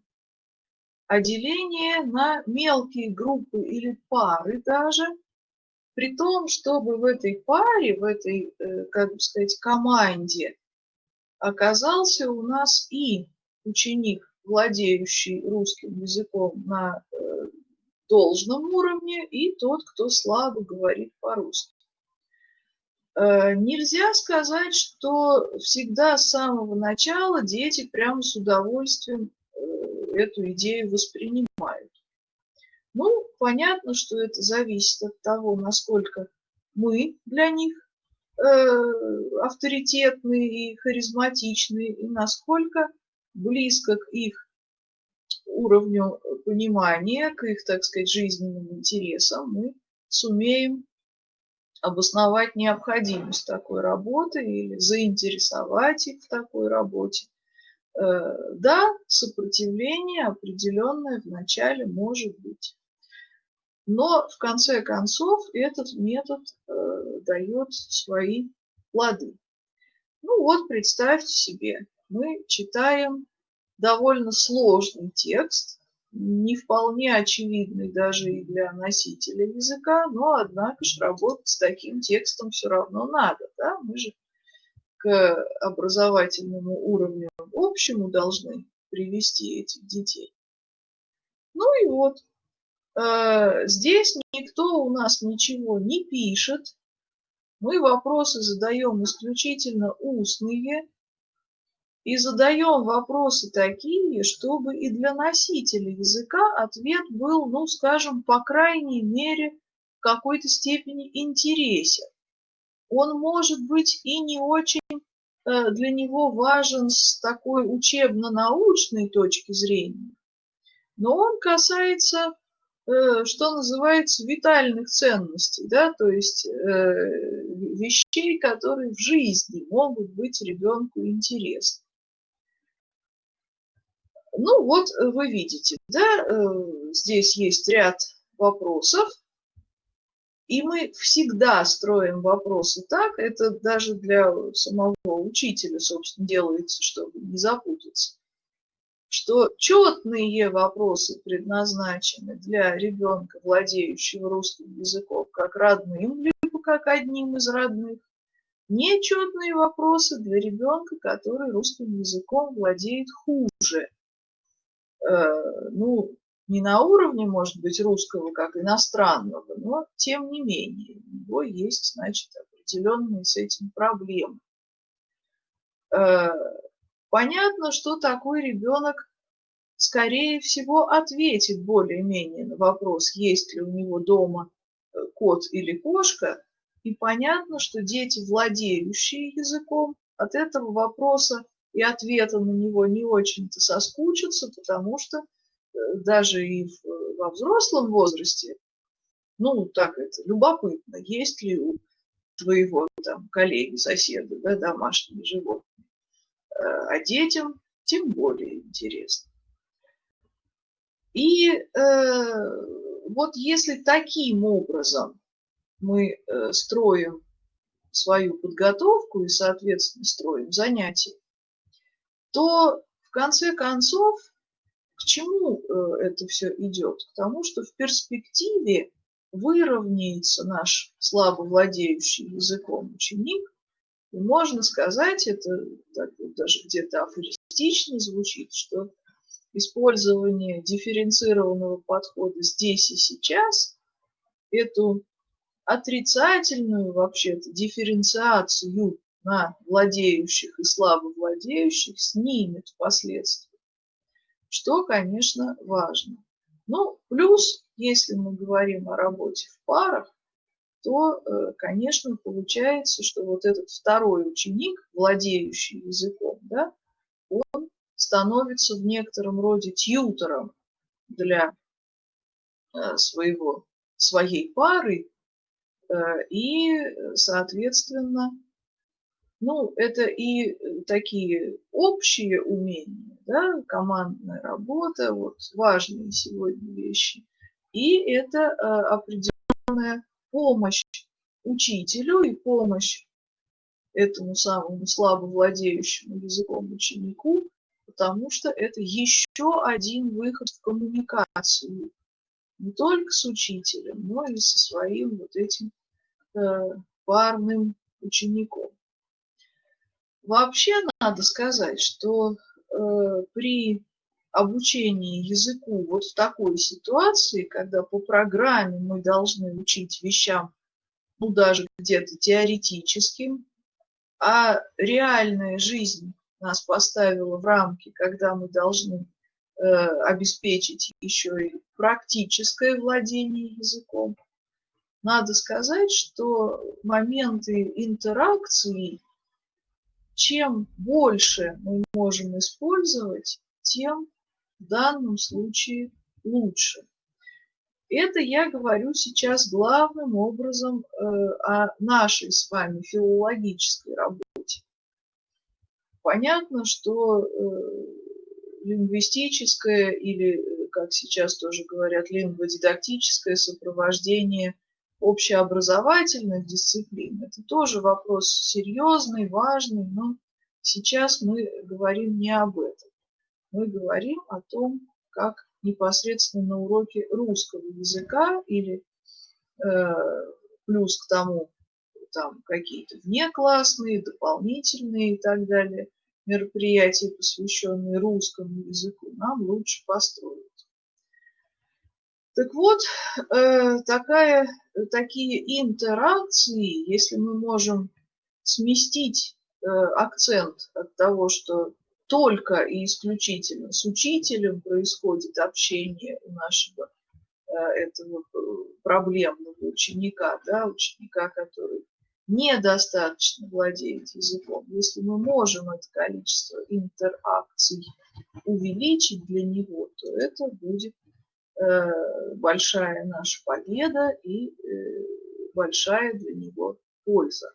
Speaker 1: а деление на мелкие группы или пары даже, при том, чтобы в этой паре, в этой, э, как бы сказать, команде оказался у нас и ученик, владеющий русским языком на э, должном уровне, и тот, кто слабо говорит по-русски. Э, нельзя сказать, что всегда с самого начала дети прямо с удовольствием эту идею воспринимают. Ну, понятно, что это зависит от того, насколько мы для них э, авторитетные и харизматичные, и насколько близко к их уровню понимания, к их, так сказать, жизненным интересам мы сумеем обосновать необходимость такой работы или заинтересовать их в такой работе. Э, да, сопротивление определенное вначале может быть. Но в конце концов этот метод э, дает свои плоды. Ну вот представьте себе, мы читаем довольно сложный текст, не вполне очевидный даже и для носителя языка, но однако же работать с таким текстом все равно надо. Да? Мы же к образовательному уровню общему должны привести этих детей. Ну и вот, э, здесь никто у нас ничего не пишет, мы вопросы задаем исключительно устные, и задаем вопросы такие, чтобы и для носителя языка ответ был, ну, скажем, по крайней мере, в какой-то степени интересен. Он может быть и не очень для него важен с такой учебно-научной точки зрения, но он касается, э, что называется, витальных ценностей, да, то есть э, вещей, которые в жизни могут быть ребенку интересны. Ну вот э, вы видите, да, э, здесь есть ряд вопросов, и мы всегда строим вопросы так, это даже для самого учителя, собственно, делается, чтобы не запутаться, что четные вопросы предназначены для ребенка, владеющего русским языком, как родным, либо как одним из родных. Нечетные вопросы для ребенка, который русским языком владеет хуже, Э, ну, не на уровне, может быть, русского как иностранного, но тем не менее, у него есть, значит, определенные с этим проблемы. Э, понятно, что такой ребенок, скорее всего, ответит более-менее на вопрос, есть ли у него дома э, кот или кошка, и понятно, что дети, владеющие языком, от этого вопроса и ответа на него не очень-то соскучатся, потому что даже и во взрослом возрасте, ну, так это, любопытно, есть ли у твоего там коллеги, соседа, да, домашние животные. Э, а детям тем более интересно. И э, вот если таким образом мы э, строим свою подготовку и, соответственно, строим занятия, то в конце концов к чему э, это все идет? К тому, что в перспективе выровняется наш слабо владеющий языком ученик, и можно сказать, это даже где-то афористично звучит, что использование дифференцированного подхода здесь и сейчас эту отрицательную вообще-то дифференциацию на владеющих и слабо владеющих снимет впоследствии, что, конечно, важно. Ну, плюс, если мы говорим о работе в парах, то, э, конечно, получается, что вот этот второй ученик, владеющий языком, да, он становится в некотором роде тьютором для э, своего, своей пары, э, и, соответственно, ну, это и э, такие общие умения, да, командная работа, вот важные сегодня вещи. И это э, определенная помощь учителю и помощь этому самому слабо владеющему языком ученику, потому что это еще один выход в коммуникацию не только с учителем, но и со своим вот этим э, парным учеником. Вообще надо сказать, что э, при обучении языку вот в такой ситуации, когда по программе мы должны учить вещам, ну даже где-то теоретическим, а реальная жизнь нас поставила в рамки, когда мы должны э, обеспечить еще и практическое владение языком. Надо сказать, что моменты интеракции, чем больше мы можем использовать, тем в данном случае лучше. Это я говорю сейчас главным образом э, о нашей с вами филологической работе. Понятно, что э, лингвистическое или, как сейчас тоже говорят, лингводидактическое сопровождение общеобразовательных дисциплин – это тоже вопрос серьезный, важный, но сейчас мы говорим не об этом. Мы говорим о том, как непосредственно на уроке русского языка или э, плюс к тому там какие-то внеклассные, дополнительные и так далее мероприятия, посвященные русскому языку, нам лучше построить. Так вот, э, такая, такие интеракции, если мы можем сместить э, акцент от того, что только и исключительно с учителем происходит общение у нашего э, этого проблемного ученика, да, ученика, который недостаточно владеет языком, если мы можем это количество интеракций увеличить для него, то это будет э, большая наша победа и э, большая для него польза.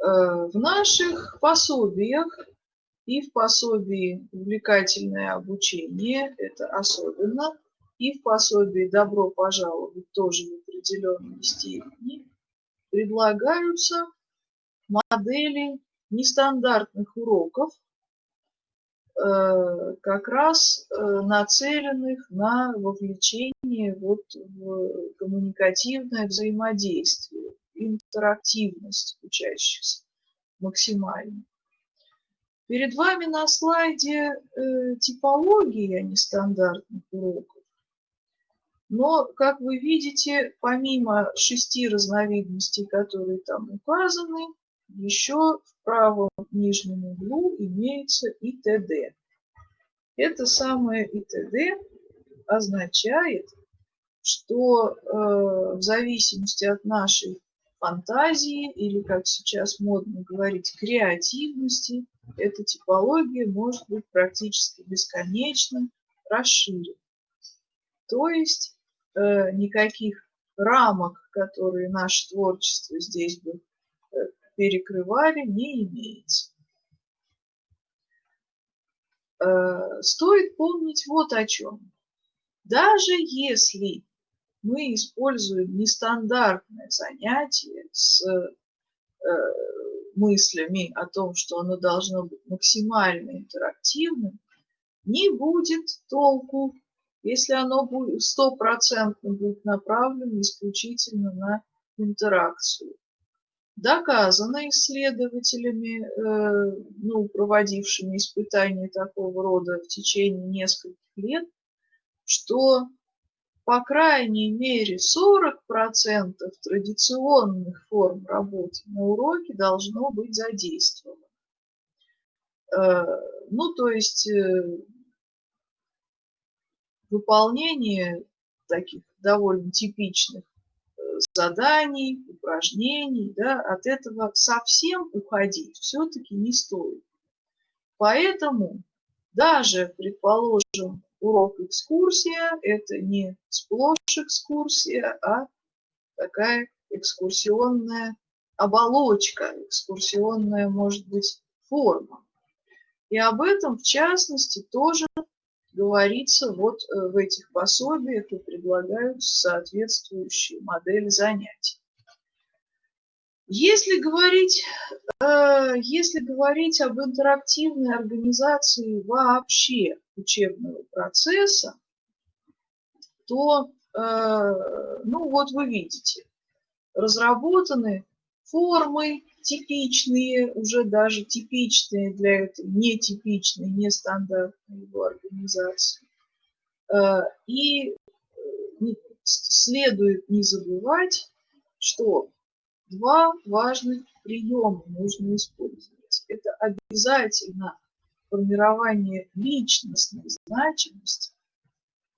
Speaker 1: Э, в наших пособиях и в пособии «Увлекательное обучение» это особенно, и в пособии «Добро пожаловать» тоже определенной степени предлагаются модели нестандартных уроков, э, как раз э, нацеленных на вовлечение вот в коммуникативное взаимодействие, интерактивность учащихся максимально. Перед вами на слайде э, типология нестандартных уроков. Но, как вы видите, помимо шести разновидностей, которые там указаны, еще в правом нижнем углу имеется ИТД. Это самое ИТД означает, что э, в зависимости от нашей фантазии или, как сейчас модно говорить, креативности, эта типология может быть практически бесконечно расширена. То есть Э, никаких рамок, которые наше творчество здесь бы перекрывали, не имеется. Э, стоит помнить вот о чем. Даже если мы используем нестандартное занятие с мыслями о том, что оно должно быть максимально интерактивным, не будет толку если оно будет стопроцентно будет направлено исключительно на интеракцию. Доказано исследователями, э, ну, проводившими испытания такого рода в течение нескольких лет, что по крайней мере 40% традиционных форм работы на уроке должно быть задействовано. Э, ну, то есть э, выполнение таких довольно типичных заданий, упражнений, да, от этого совсем уходить все-таки не стоит. Поэтому даже, предположим, урок экскурсия – это не сплошь экскурсия, а такая экскурсионная оболочка, экскурсионная, может быть, форма. И об этом, в частности, тоже говорится вот э, в этих пособиях и предлагают соответствующие модели занятий. Если говорить, э, если говорить об интерактивной организации вообще учебного процесса, то, э, ну вот вы видите, разработаны формы типичные, уже даже типичные для этой нетипичной, нестандартной его организации. Э, и следует не забывать, что два важных приема нужно использовать. Это обязательно формирование личностной значимости,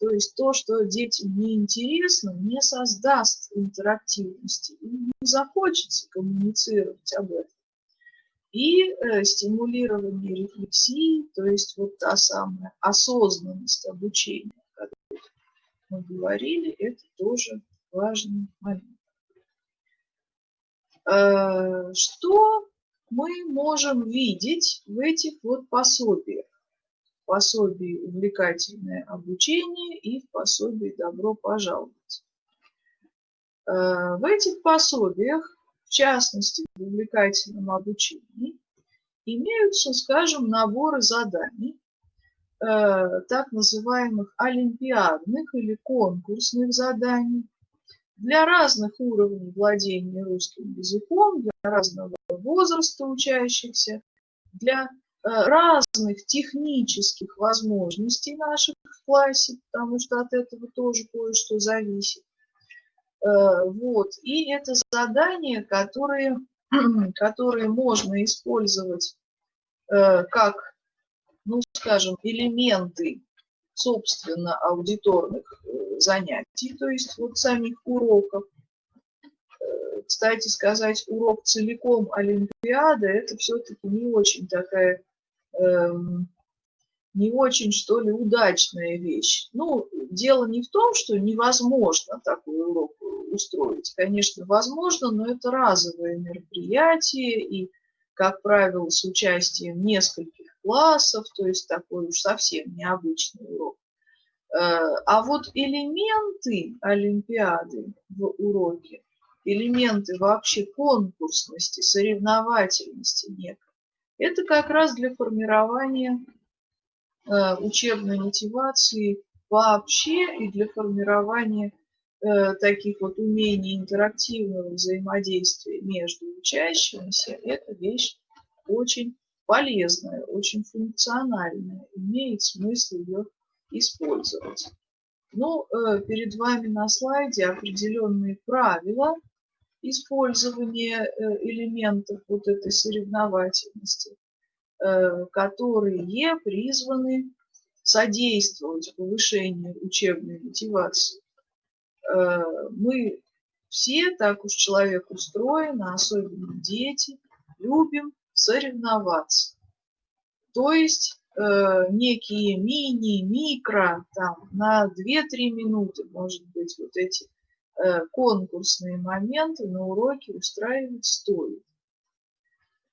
Speaker 1: то есть то, что детям не интересно, не создаст интерактивности, им не захочется коммуницировать об этом. И э, стимулирование рефлексии, то есть вот та самая осознанность обучения, о которой мы говорили, это тоже важный момент. Э, что мы можем видеть в этих вот пособиях? Пособии «Увлекательное обучение» и в пособии «Добро пожаловать». Э, в этих пособиях, в частности в увлекательном обучении, имеются, скажем, наборы заданий, э, так называемых олимпиадных или конкурсных заданий, для разных уровней владения русским языком, для разного возраста учащихся, для разных технических возможностей наших в классе, потому что от этого тоже кое-что зависит. Э, вот. И это задания, которые, (clears throat) которые можно использовать э, как, ну, скажем, элементы, собственно, аудиторных занятий, то есть вот самих уроков. Э, кстати сказать, урок целиком Олимпиада – это все-таки не очень такая, не очень, что ли, удачная вещь. Ну, дело не в том, что невозможно такой урок устроить. Конечно, возможно, но это разовое мероприятие, и, как правило, с участием нескольких классов, то есть такой уж совсем необычный урок. Э, а вот элементы Олимпиады в уроке, элементы вообще конкурсности, соревновательности некой, это как раз для формирования э, учебной мотивации вообще и для формирования э, таких вот умений интерактивного взаимодействия между учащимися, это вещь очень полезная, очень функциональная, имеет смысл ее использовать. Ну, э, перед вами на слайде определенные правила использования э, элементов вот этой соревновательности, э, которые призваны содействовать повышению учебной мотивации. Мы все, так уж человек устроен, а особенно дети, любим соревноваться. То есть э, некие мини, микро, там, на 2-3 минуты, может быть, вот эти э, конкурсные моменты на уроке устраивать стоит.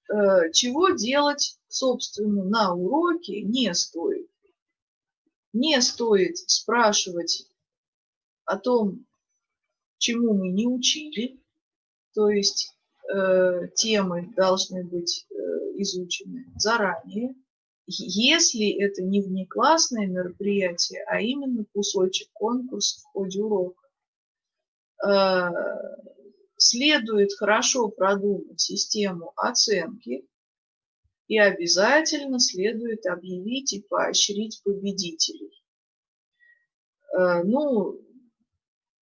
Speaker 1: Э, чего делать, собственно, на уроке не стоит. Не стоит спрашивать о том, чему мы не учили, то есть э, темы должны быть э, изучены заранее, если это не внеклассное мероприятие, а именно кусочек конкурса в ходе урока. Э, следует хорошо продумать систему оценки и обязательно следует объявить и поощрить победителей. Э, ну,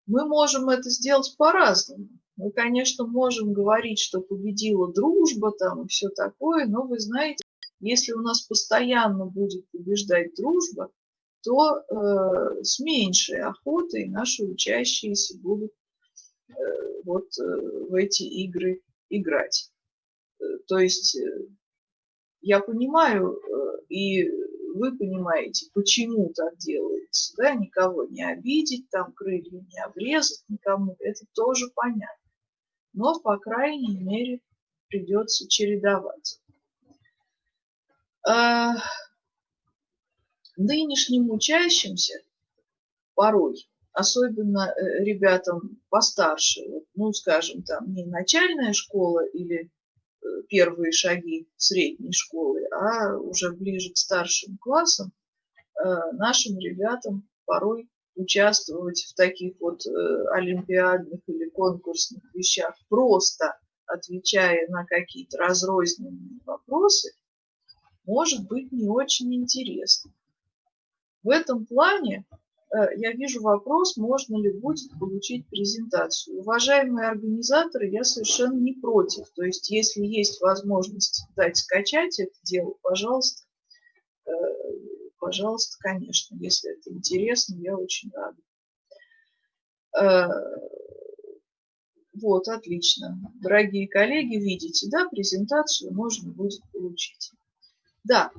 Speaker 1: мы можем это сделать по-разному. Мы, конечно, можем говорить, что победила дружба там и все такое, но вы знаете, если у нас постоянно будет побеждать дружба, то э, с меньшей охотой наши учащиеся будут вот э, в эти игры играть. Э, то есть э, я понимаю, э, и вы понимаете, почему так делается, да, никого не обидеть, там крылья не обрезать никому, это тоже понятно. Но, по крайней мере, придется чередовать. Нынешним учащимся порой особенно э, ребятам постарше, ну, скажем, там не начальная школа или э, первые шаги средней школы, а уже ближе к старшим классам, э, нашим ребятам порой участвовать в таких вот олимпиадных или конкурсных вещах, просто отвечая на какие-то разрозненные вопросы, может быть не очень интересно. В этом плане я вижу вопрос, можно ли будет получить презентацию. Уважаемые организаторы, я совершенно не против. То есть, если есть возможность дать скачать это дело, пожалуйста, э, пожалуйста, конечно, если это интересно, я очень рада. Э, вот, отлично. Дорогие коллеги, видите, да, презентацию можно будет получить. Да,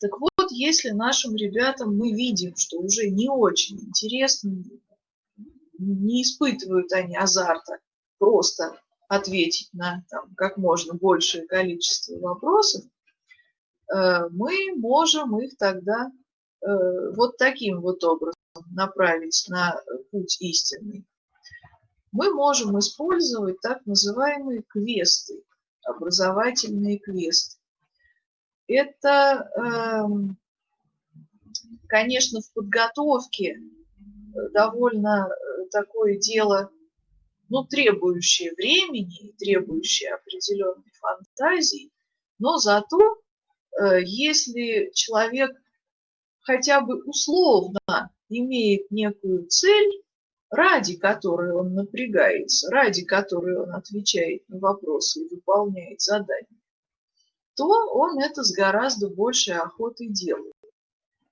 Speaker 1: так вот, если нашим ребятам мы видим, что уже не очень интересно, не испытывают они азарта просто ответить на там, как можно большее количество вопросов, э, мы можем их тогда э, вот таким вот образом направить на путь истинный. Мы можем использовать так называемые квесты, образовательные квесты. Это эм, конечно, в подготовке э, довольно э, такое дело, ну, требующее времени, требующее определенной фантазии, но зато, э, если человек хотя бы условно имеет некую цель, ради которой он напрягается, ради которой он отвечает на вопросы и выполняет задания, то он это с гораздо большей охотой делает.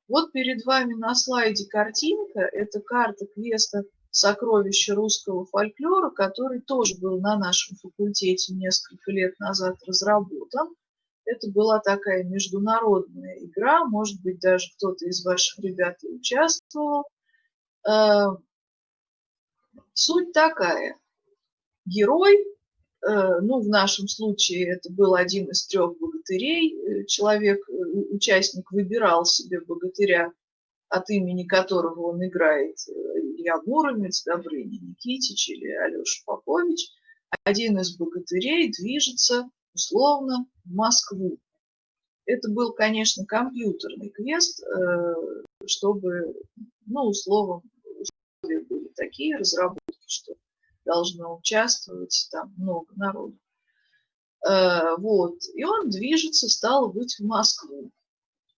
Speaker 1: Вот перед вами на слайде картинка. Это карта квеста «Сокровища русского фольклора», который тоже был на нашем факультете несколько лет назад разработан. Это была такая международная игра, может быть, даже кто-то из ваших ребят участвовал. Э, суть такая. Герой ну, в нашем случае это был один из трех богатырей. Э, человек, э, участник выбирал себе богатыря, от имени которого он играет Илья Муромец, Добрыня Никитич или Алеша Попович. Один из богатырей движется условно в Москву. Это был, конечно, компьютерный квест, чтобы, ну, условно, условия были такие разработки, что должно участвовать, там много народу. Э, вот. И он движется, стало быть, в Москву.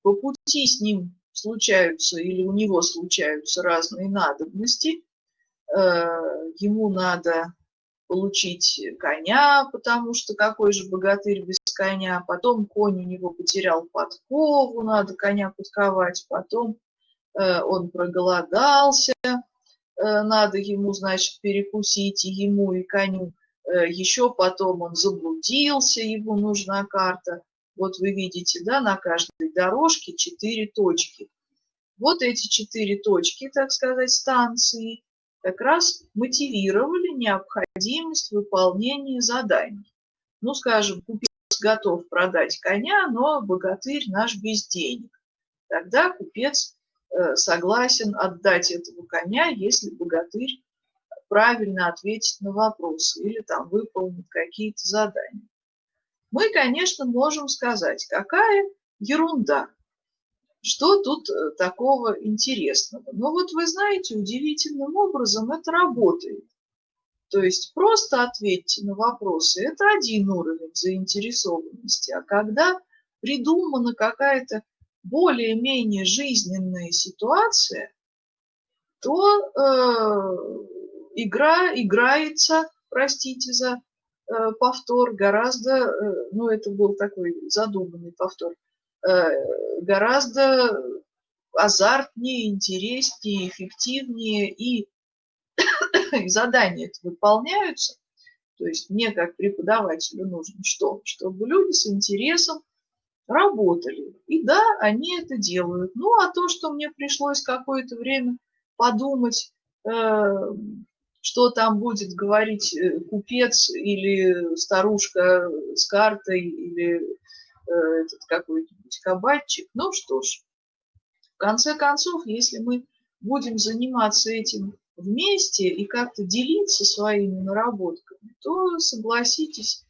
Speaker 1: По пути с ним случаются или у него случаются разные надобности. Э, ему надо получить коня, потому что какой же богатырь без коня. Потом конь у него потерял подкову, надо коня подковать. Потом э, он проголодался, надо ему, значит, перекусить и ему, и коню. Э, Еще потом он заблудился, ему нужна карта. Вот вы видите, да, на каждой дорожке четыре точки. Вот эти четыре точки, так сказать, станции, как раз мотивировали необходимость выполнения заданий. Ну, скажем, купец готов продать коня, но богатырь наш без денег. Тогда купец Э, согласен отдать этого коня, если богатырь правильно ответит на вопросы или там выполнит какие-то задания. Мы, конечно, можем сказать, какая ерунда, что тут э, такого интересного. Но вот вы знаете, удивительным образом это работает. То есть просто ответьте на вопросы. Это один уровень заинтересованности. А когда придумана какая-то более-менее жизненная ситуация, то э, игра играется, простите за э, повтор, гораздо, э, ну это был такой задуманный повтор, э, гораздо азартнее, интереснее, эффективнее и, (coughs) задания выполняются. То есть мне как преподавателю нужно что? Чтобы люди с интересом работали. И да, они это делают. Ну, а то, что мне пришлось какое-то время подумать, э, что там будет говорить э, купец или старушка с картой или э, этот какой-нибудь кабачик, ну что ж, в конце концов, если мы будем заниматься этим вместе и как-то делиться своими наработками, то согласитесь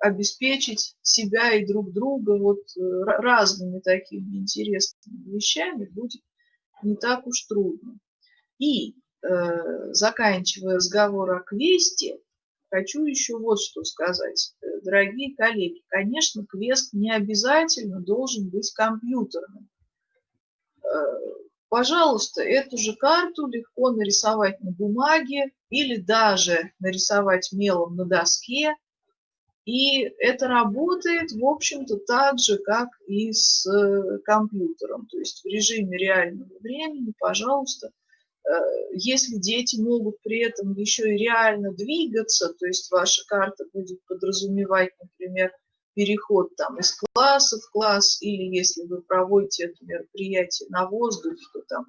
Speaker 1: обеспечить себя и друг друга вот э, разными такими интересными вещами будет не так уж трудно. И э, заканчивая разговор о квесте, хочу еще вот что сказать. Э, дорогие коллеги, конечно, квест не обязательно должен быть компьютерным. Пожалуйста, эту же карту легко нарисовать на бумаге или даже нарисовать мелом на доске. И это работает, в общем-то, так же, как и с э, компьютером. То есть в режиме реального времени, пожалуйста, Э, если дети могут при этом еще и реально двигаться, то есть ваша карта будет подразумевать, например, переход там из класса в класс, или если вы проводите это мероприятие на воздухе, то там,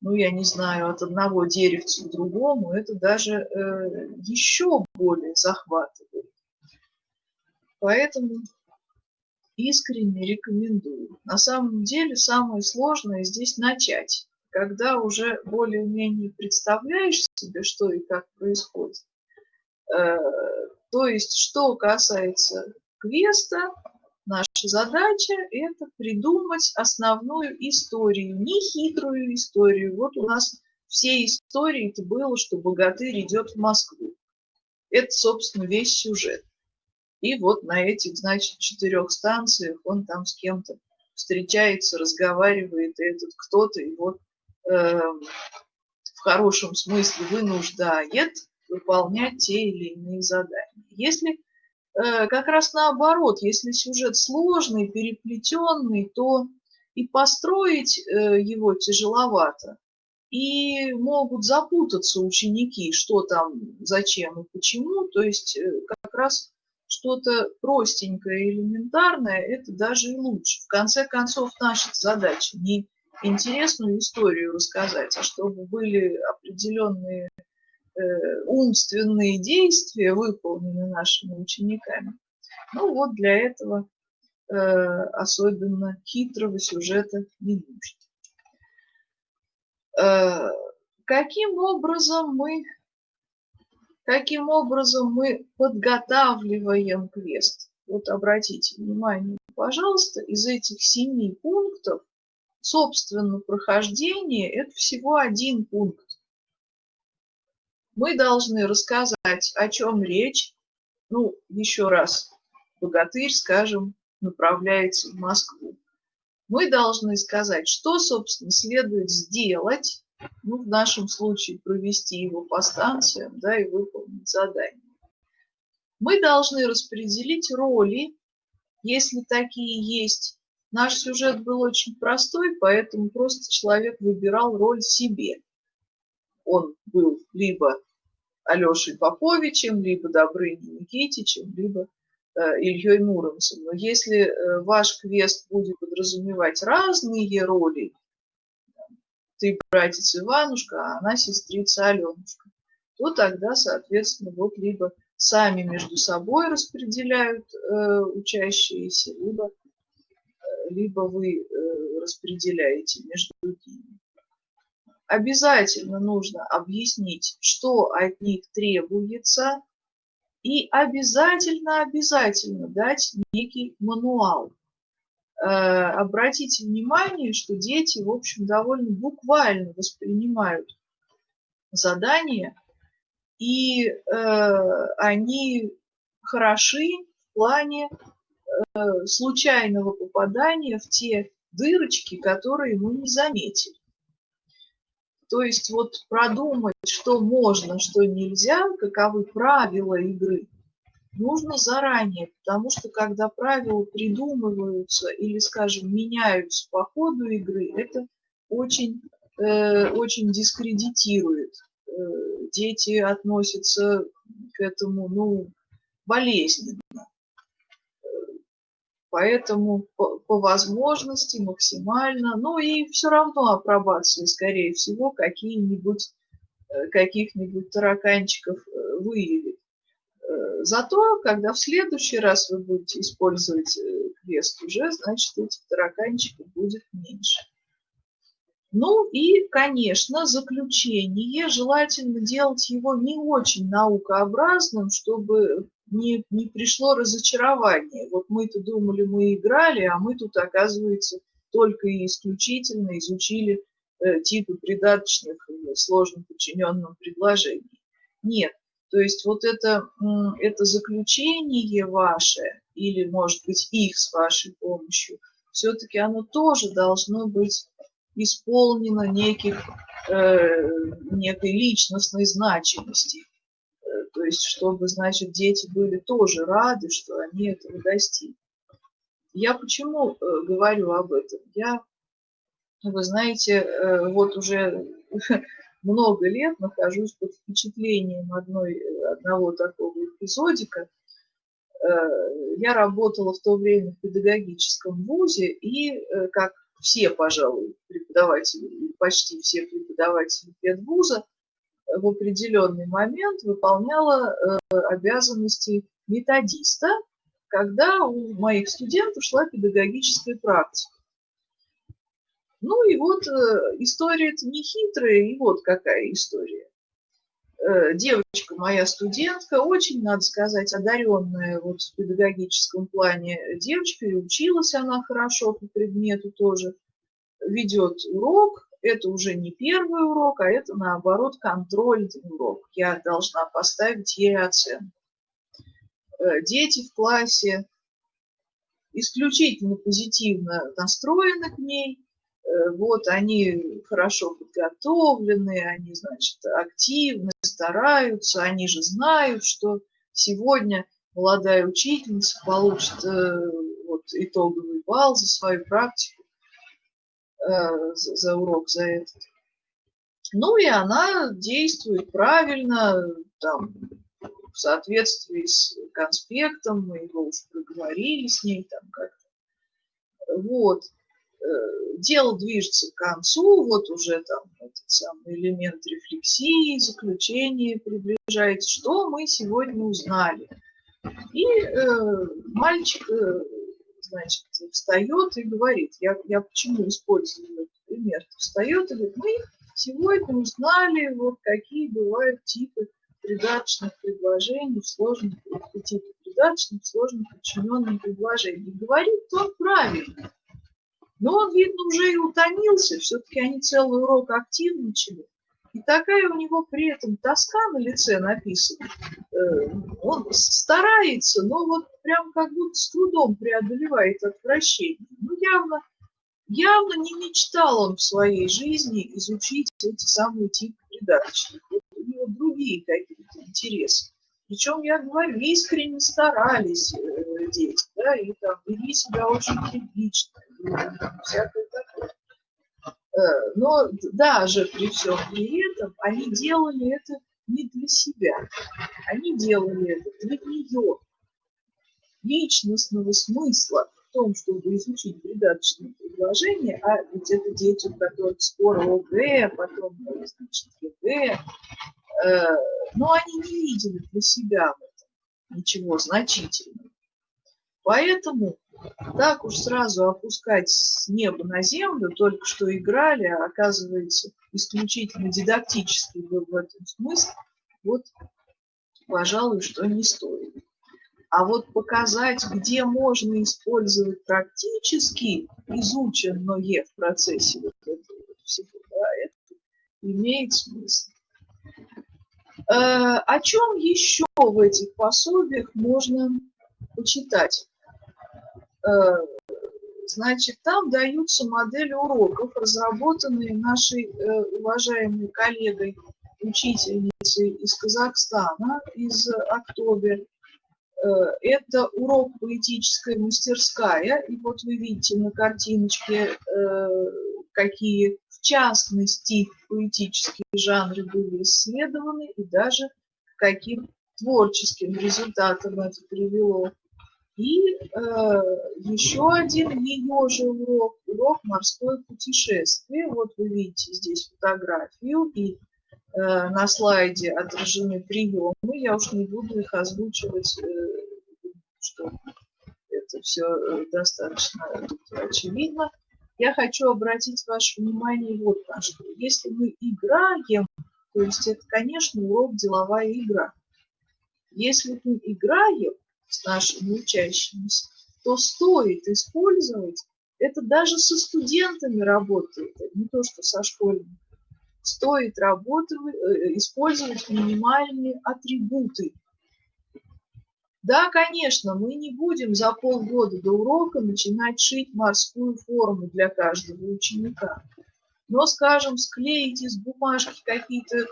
Speaker 1: ну, я не знаю, от одного деревца к другому, это даже э, еще более захватывает. Поэтому искренне рекомендую. На самом деле самое сложное здесь начать когда уже более-менее представляешь себе, что и как происходит. Э, то есть, что касается квеста, наша задача – это придумать основную историю, не хитрую историю. Вот у нас все истории это было, что богатырь идет в Москву. Это, собственно, весь сюжет. И вот на этих, значит, четырех станциях он там с кем-то встречается, разговаривает, и этот кто-то его Эм, в хорошем смысле вынуждает выполнять те или иные задания. Если э, как раз наоборот, если сюжет сложный, переплетенный, то и построить э, его тяжеловато, и могут запутаться ученики, что там, зачем и почему. То есть э, как раз что-то простенькое, элементарное, это даже и лучше. В конце концов, наша задача не интересную историю рассказать, а чтобы были определенные э, умственные действия выполнены нашими учениками. Ну вот для этого э, особенно хитрого сюжета не нужно. Э, каким образом мы каким образом мы подготавливаем квест? Вот обратите внимание, пожалуйста, из этих семи пунктов собственно, прохождение – это всего один пункт. Мы должны рассказать, о чем речь. Ну, еще раз, богатырь, скажем, направляется в Москву. Мы должны сказать, что, собственно, следует сделать, ну, в нашем случае провести его по станциям, да, и выполнить задание. Мы должны распределить роли, если такие есть, Наш сюжет был очень простой, поэтому просто человек выбирал роль себе. Он был либо Алешей Поповичем, либо Добрыней Никитичем, либо э, Ильей Муромцем. Но если э, ваш квест будет подразумевать разные роли, ты братец Иванушка, а она сестрица Аленушка, то тогда, соответственно, вот либо сами между собой распределяют э, учащиеся, либо либо вы э, распределяете между другими. Обязательно нужно объяснить, что от них требуется, и обязательно, обязательно дать некий мануал. Э, обратите внимание, что дети, в общем, довольно буквально воспринимают задания, и э, они хороши в плане Э, случайного попадания в те дырочки, которые мы не заметили. То есть вот продумать, что можно, что нельзя, каковы правила игры, нужно заранее, потому что когда правила придумываются или, скажем, меняются по ходу игры, это очень, э, очень дискредитирует. Э, дети относятся к этому ну, болезненно. Поэтому по, по возможности максимально, ну и все равно апробации, скорее всего, какие-нибудь э, каких-нибудь тараканчиков э, выявит. Э, зато, когда в следующий раз вы будете использовать квест уже, значит, этих тараканчиков будет меньше. Ну и, конечно, заключение. Желательно делать его не очень наукообразным, чтобы не, не пришло разочарование. Вот мы-то думали, мы играли, а мы тут, оказывается, только и исключительно изучили э, типы придаточных сложно подчиненным предложений. Нет, то есть вот это, это заключение ваше, или, может быть, их с вашей помощью, все-таки оно тоже должно быть исполнено неких, э, некой личностной значимости. Э, то есть, чтобы, значит, дети были тоже рады, что они этого достигли. Я почему э, говорю об этом? Я, вы знаете, э, вот уже (laughs) много лет нахожусь под впечатлением одной, одного такого эпизодика. Э, я работала в то время в педагогическом вузе, и, э, как все, пожалуй, преподаватели, почти все преподаватели педвуза, в определенный момент выполняла э, обязанности методиста, когда у моих студентов шла педагогическая практика. Ну и вот э, история-то не хитрая, и вот какая история. Э, девочка моя студентка, очень, надо сказать, одаренная вот в педагогическом плане девочка, и училась она хорошо по предмету тоже, ведет урок, это уже не первый урок, а это, наоборот, контрольный урок. Я должна поставить ей оценку. Э, дети в классе исключительно позитивно настроены к ней, вот они хорошо подготовлены, они, значит, активны, стараются, они же знают, что сегодня молодая учительница получит э, вот, итоговый балл за свою практику, э, за урок, за этот. Ну и она действует правильно, там, в соответствии с конспектом, мы его уже проговорили с ней там как-то. Вот. Э, дело движется к концу, вот уже там этот самый элемент рефлексии, заключение приближается. Что мы сегодня узнали? И э, мальчик, э, значит, встает и говорит, я, я почему использую этот пример, встает и говорит, мы сегодня узнали, вот какие бывают типы придаточных предложений сложных, типы придаточных сложных подчиненных предложений. Говорит он правильно. Но он, видно, уже и утомился, все-таки они целый урок активничали. И такая у него при этом тоска на лице написана. Э, он старается, но вот прям как будто с трудом преодолевает отвращение. Ну, явно, явно не мечтал он в своей жизни изучить эти самые типы передачи. у него другие какие-то интересы. Причем, я говорю, искренне старались э, дети, да, и там вели себя очень прилично, Э, но даже при всем при этом они делали это не для себя, они делали это для нее. Личностного смысла в том, чтобы изучить придаточные предложения, а ведь это дети, у которых скоро ОГЭ, потом, значит, ЕГЭ, э, но они не видели для себя в этом ничего значительного. Поэтому так уж сразу опускать с неба на землю, только что играли, а оказывается исключительно дидактический был в этом смысле, вот, пожалуй, что не стоит. А вот показать, где можно использовать практически изученное в процессе вот этого всего, да, это имеет смысл. Э, о чем еще в этих пособиях можно почитать? Э, значит, там даются модели уроков, разработанные нашей э, уважаемой коллегой, учительницей из Казахстана, из Октобер. Э, это урок поэтическая мастерская. И вот вы видите на картиночке, какие в частности поэтические жанры были исследованы и даже каким творческим результатам это привело. И э, еще один ее же урок, урок «Морское путешествие». Вот вы видите здесь фотографию, и э, на слайде отражены приемы. Я уж не буду их озвучивать, э, что это все э, достаточно очевидно. я хочу обратить ваше внимание вот на что. Если мы играем, то есть это, конечно, урок деловая игра. Если мы играем с нашими учащимися, то стоит использовать, это даже со студентами работает, не то что со школьниками, стоит работать, э, использовать минимальные атрибуты. Да, конечно, мы не будем за полгода до урока начинать шить морскую форму для каждого ученика. Но, скажем, склеить из бумажки какие-то э,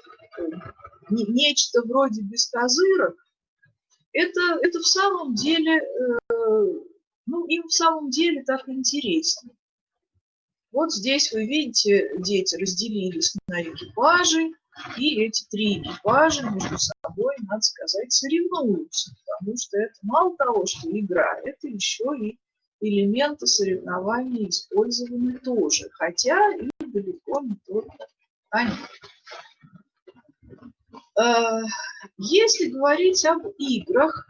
Speaker 1: нечто вроде бескозырок, это, это в самом деле, э, ну, им в самом деле так интересно. Вот здесь вы видите, дети разделились на экипажи, и эти три экипажа между собой, надо сказать, соревнуются, потому что это мало того, что игра, это еще и элементы соревнования использованы тоже, хотя и далеко не только они. Э, если говорить об играх,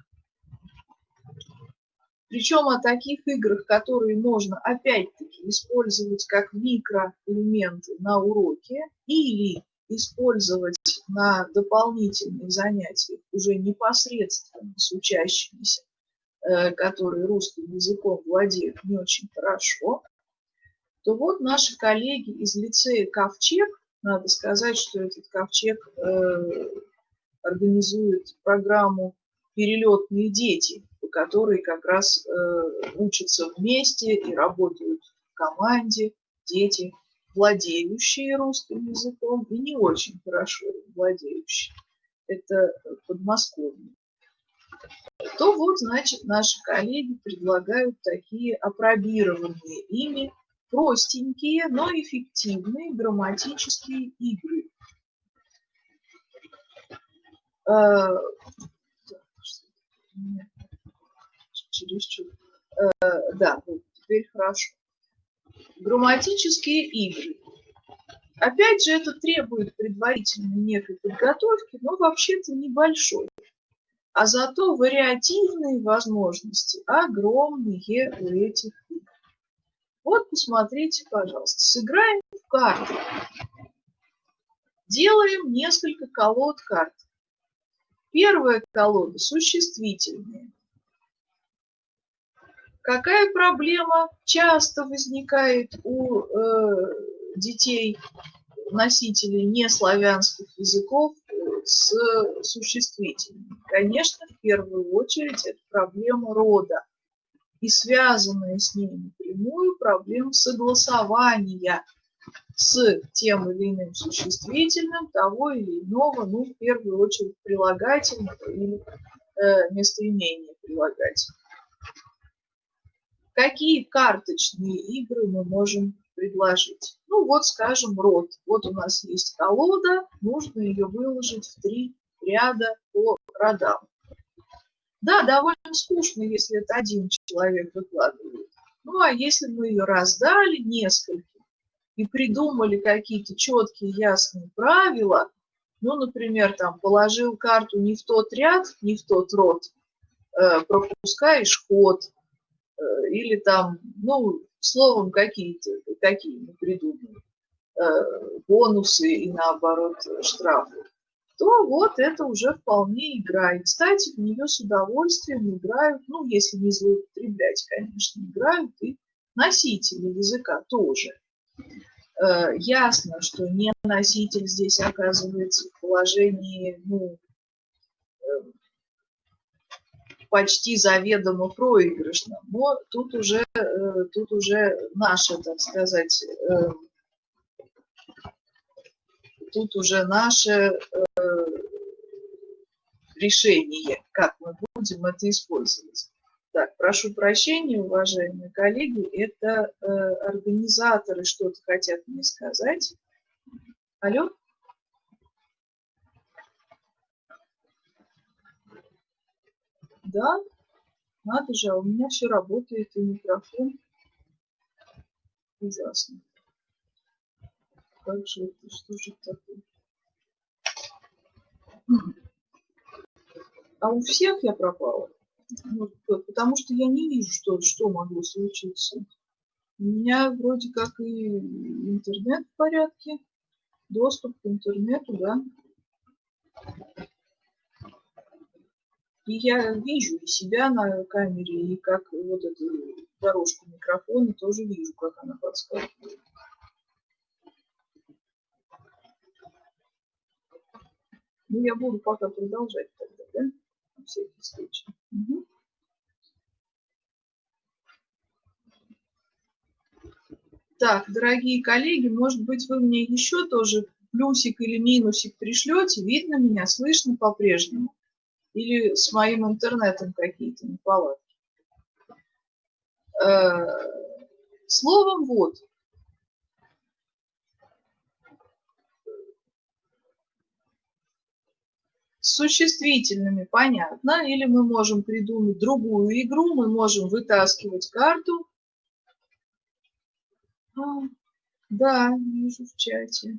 Speaker 1: причем о таких играх, которые можно опять-таки использовать как микроэлементы на уроке или использовать на дополнительных занятиях уже непосредственно с учащимися, э, которые русским языком владеют не очень хорошо, то вот наши коллеги из лицея Ковчег, надо сказать, что этот Ковчег э, организует программу «Перелетные дети», по которой как раз э, учатся вместе и работают в команде дети владеющие русским языком и не очень хорошо владеющие. Это Подмосковье. То вот, значит, наши коллеги предлагают такие опробированные ими простенькие, но эффективные грамматические игры. Чересчур. А, да, теперь хорошо. Грамматические игры. Опять же, это требует предварительной некой подготовки, но вообще-то небольшой. А зато вариативные возможности огромные у этих. Вот посмотрите, пожалуйста, сыграем в карты. Делаем несколько колод карт. Первая колода существительная. Какая проблема часто возникает у э, детей, носителей неславянских языков э, с существительными? Конечно, в первую очередь это проблема рода и связанная с ней напрямую проблема согласования с тем или иным существительным того или иного, ну, в первую очередь, прилагательного или э, местоимения прилагательного. Какие карточные игры мы можем предложить? Ну вот, скажем, род. Вот у нас есть колода, нужно ее выложить в три ряда по родам. Да, довольно скучно, если это один человек выкладывает. Ну, а если мы ее раздали несколько и придумали какие-то четкие, ясные правила, ну, например, там, положил карту не в тот ряд, не в тот род, э, пропускаешь ход, Э, или там, ну, словом, какие-то, какие мы придумали, э, бонусы и наоборот штрафы, то вот это уже вполне игра. И, кстати, в нее с удовольствием играют, ну, если не злоупотреблять, конечно, играют и носители языка тоже. Э, ясно, что не носитель здесь оказывается в положении, ну, почти заведомо проигрышным. Но тут уже, э, тут уже наше, так сказать, э, тут уже наше э, решение, как мы будем это использовать. Так, прошу прощения, уважаемые коллеги, это организаторы что-то хотят мне сказать. Алло? Да, надо же, а у меня все работает, и микрофон. Ужасно. Же это, что же такое? А у всех я пропала? Ну, потому что я не вижу, что, что могло случиться. У меня вроде как и интернет в порядке. Доступ к интернету, да. И я вижу и себя на камере, и как вот эту дорожку микрофона тоже вижу, как она подскакивает. Ну, я буду пока продолжать тогда, да? На всякий случай. Угу. Так, дорогие коллеги, может быть, вы мне еще тоже плюсик или минусик пришлете? Видно меня, слышно по-прежнему? Или с моим интернетом какие-то неполадки? Э, словом, вот, с существительными понятно, или мы можем придумать другую игру, мы можем вытаскивать карту. А, да, вижу в чате.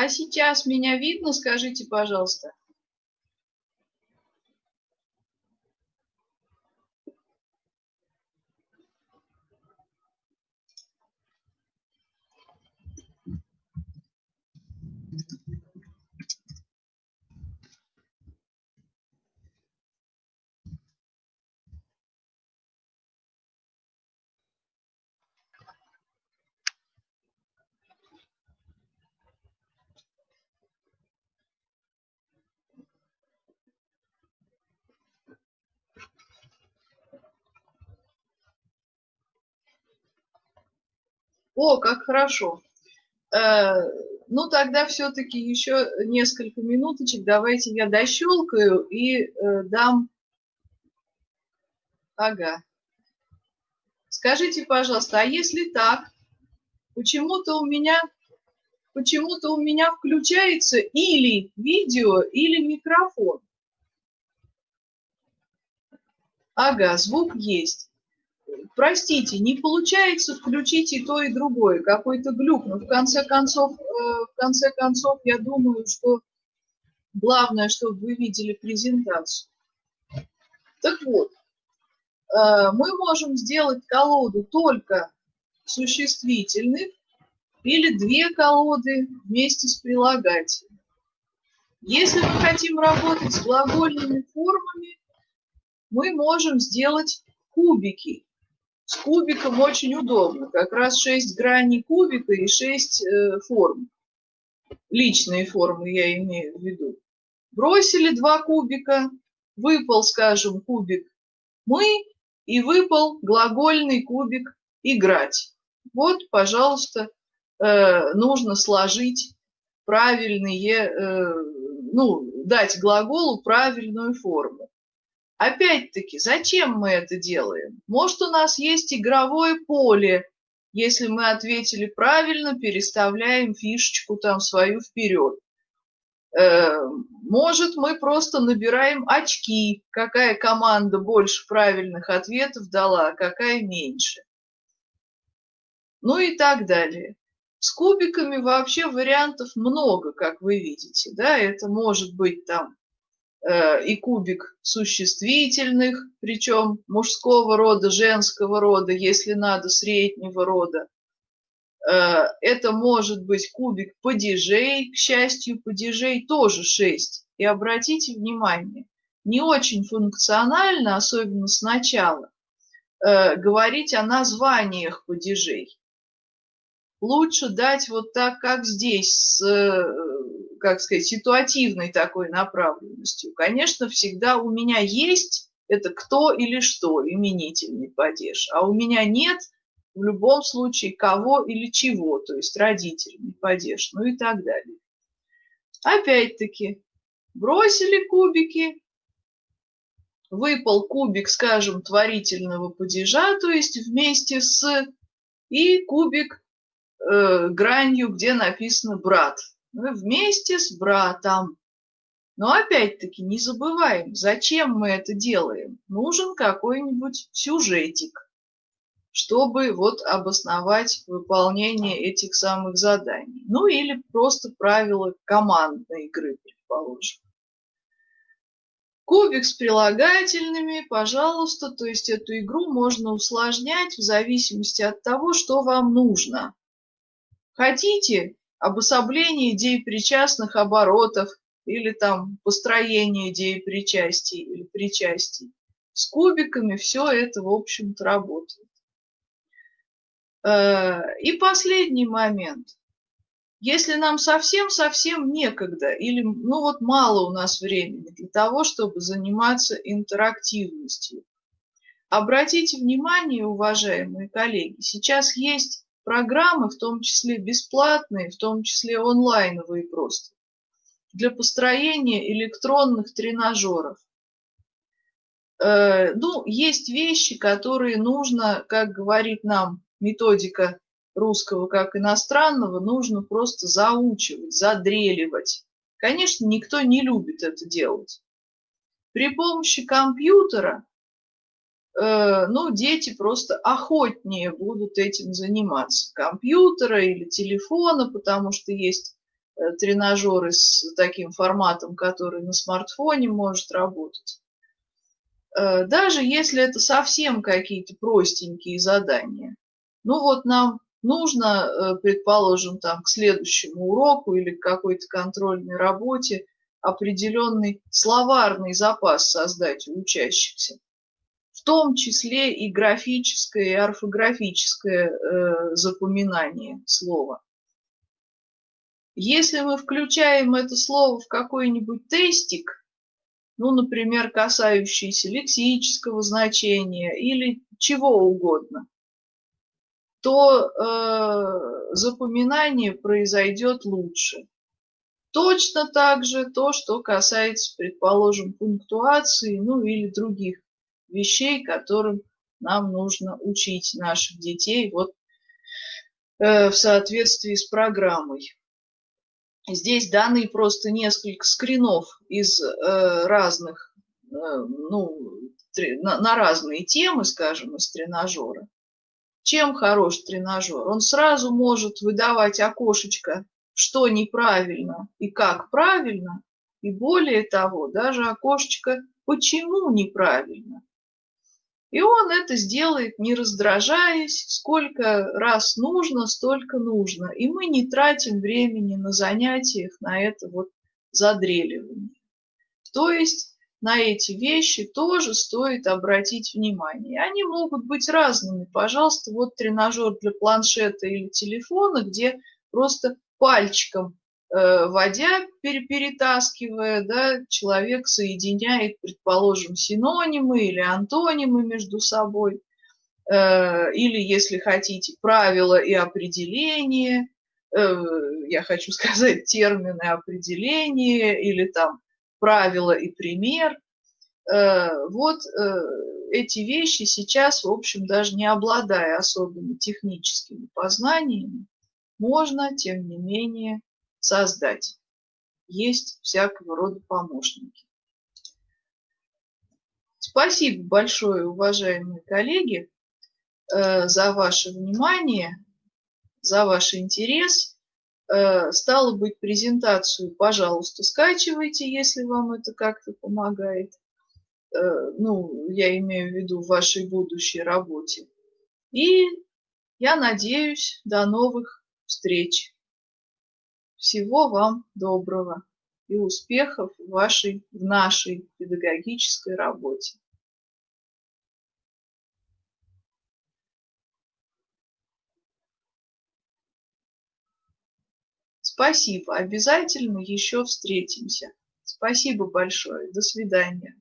Speaker 1: А сейчас меня видно, скажите, пожалуйста? О, как хорошо. Э, ну, тогда все-таки еще несколько минуточек. Давайте я дощелкаю и э, дам... Ага. Скажите, пожалуйста, а если так, почему-то у меня почему-то у меня включается или видео, или микрофон. Ага, звук есть. Простите, не получается включить и то, и другое. Какой-то глюк. Но в конце концов, э, в конце концов, я думаю, что главное, чтобы вы видели презентацию. Так вот, э, мы можем сделать колоду только существительных или две колоды вместе с прилагательным. Если мы хотим работать с глагольными формами, мы можем сделать кубики. С кубиком очень удобно. Как раз 6 граней кубика и 6 э, форм. Личные формы я имею в виду. Бросили два кубика, выпал, скажем, кубик «мы» и выпал глагольный кубик «играть». Вот, пожалуйста, э, нужно сложить правильные, э, ну, дать глаголу правильную форму. Опять-таки, зачем мы это делаем? Может, у нас есть игровое поле. Если мы ответили правильно, переставляем фишечку там свою вперед. Э, может, мы просто набираем очки, какая команда больше правильных ответов дала, а какая меньше. Ну и так далее. С кубиками вообще вариантов много, как вы видите. Да? Это может быть там и кубик существительных, причем мужского рода, женского рода, если надо, среднего рода. Э, это может быть кубик падежей, к счастью, падежей тоже 6. И обратите внимание, не очень функционально, особенно сначала, э, говорить о названиях падежей. Лучше дать вот так, как здесь, с как сказать, ситуативной такой направленностью. Конечно, всегда у меня есть это кто или что, именительный падеж, а у меня нет в любом случае кого или чего, то есть родительный падеж, ну и так далее. Опять-таки, бросили кубики, выпал кубик, скажем, творительного падежа, то есть вместе с, и кубик э, гранью, где написано «брат», вместе с братом. Но опять-таки не забываем, зачем мы это делаем. Нужен какой-нибудь сюжетик, чтобы вот обосновать выполнение этих самых заданий. Ну или просто правила командной игры, предположим. Кубик с прилагательными, пожалуйста, то есть эту игру можно усложнять в зависимости от того, что вам нужно. Хотите обособление идей причастных оборотов или там построение идеи причастий или причастий. С кубиками все это, в общем-то, работает. Э, и последний момент. Если нам совсем-совсем некогда или ну вот мало у нас времени для того, чтобы заниматься интерактивностью, обратите внимание, уважаемые коллеги, сейчас есть программы, в том числе бесплатные, в том числе онлайновые просто, для построения электронных тренажеров. Э, ну, есть вещи, которые нужно, как говорит нам методика русского как иностранного, нужно просто заучивать, задреливать. Конечно, никто не любит это делать. При помощи компьютера ну, дети просто охотнее будут этим заниматься. Компьютера или телефона, потому что есть э, тренажеры с таким форматом, который на смартфоне может работать. Э, даже если это совсем какие-то простенькие задания. Ну вот нам нужно, предположим, там к следующему уроку или к какой-то контрольной работе определенный словарный запас создать у учащихся в том числе и графическое, и орфографическое э, запоминание слова. Если мы включаем это слово в какой-нибудь тестик, ну, например, касающийся лексического значения или чего угодно, то э, запоминание произойдет лучше. Точно так же то, что касается, предположим, пунктуации, ну или других вещей, которым нам нужно учить наших детей вот э, в соответствии с программой. Здесь даны просто несколько скринов из э, разных, э, ну, на, на разные темы, скажем, из тренажера. Чем хорош тренажер? Он сразу может выдавать окошечко, что неправильно и как правильно, и более того, даже окошечко, почему неправильно. И он это сделает, не раздражаясь, сколько раз нужно, столько нужно. И мы не тратим времени на занятиях, на это вот задреливание. То есть на эти вещи тоже стоит обратить внимание. Они могут быть разными. Пожалуйста, вот тренажер для планшета или телефона, где просто пальчиком водя, перетаскивая, да, человек соединяет, предположим, синонимы или антонимы между собой, э, или, если хотите, правила и определения, э, я хочу (laughs) сказать термины определения, или там правило и пример. Э, вот э, эти вещи сейчас, в общем, даже не обладая особыми техническими познаниями, можно, тем не менее, создать. Есть всякого рода помощники. Спасибо большое, уважаемые коллеги, э, за ваше внимание, за ваш интерес. Э, стало быть, презентацию, пожалуйста, скачивайте, если вам это как-то помогает. Э, ну, я имею в виду в вашей будущей работе. И я надеюсь, до новых встреч. Всего вам доброго и успехов в вашей, в нашей педагогической работе. Спасибо. Обязательно еще встретимся. Спасибо большое. До свидания.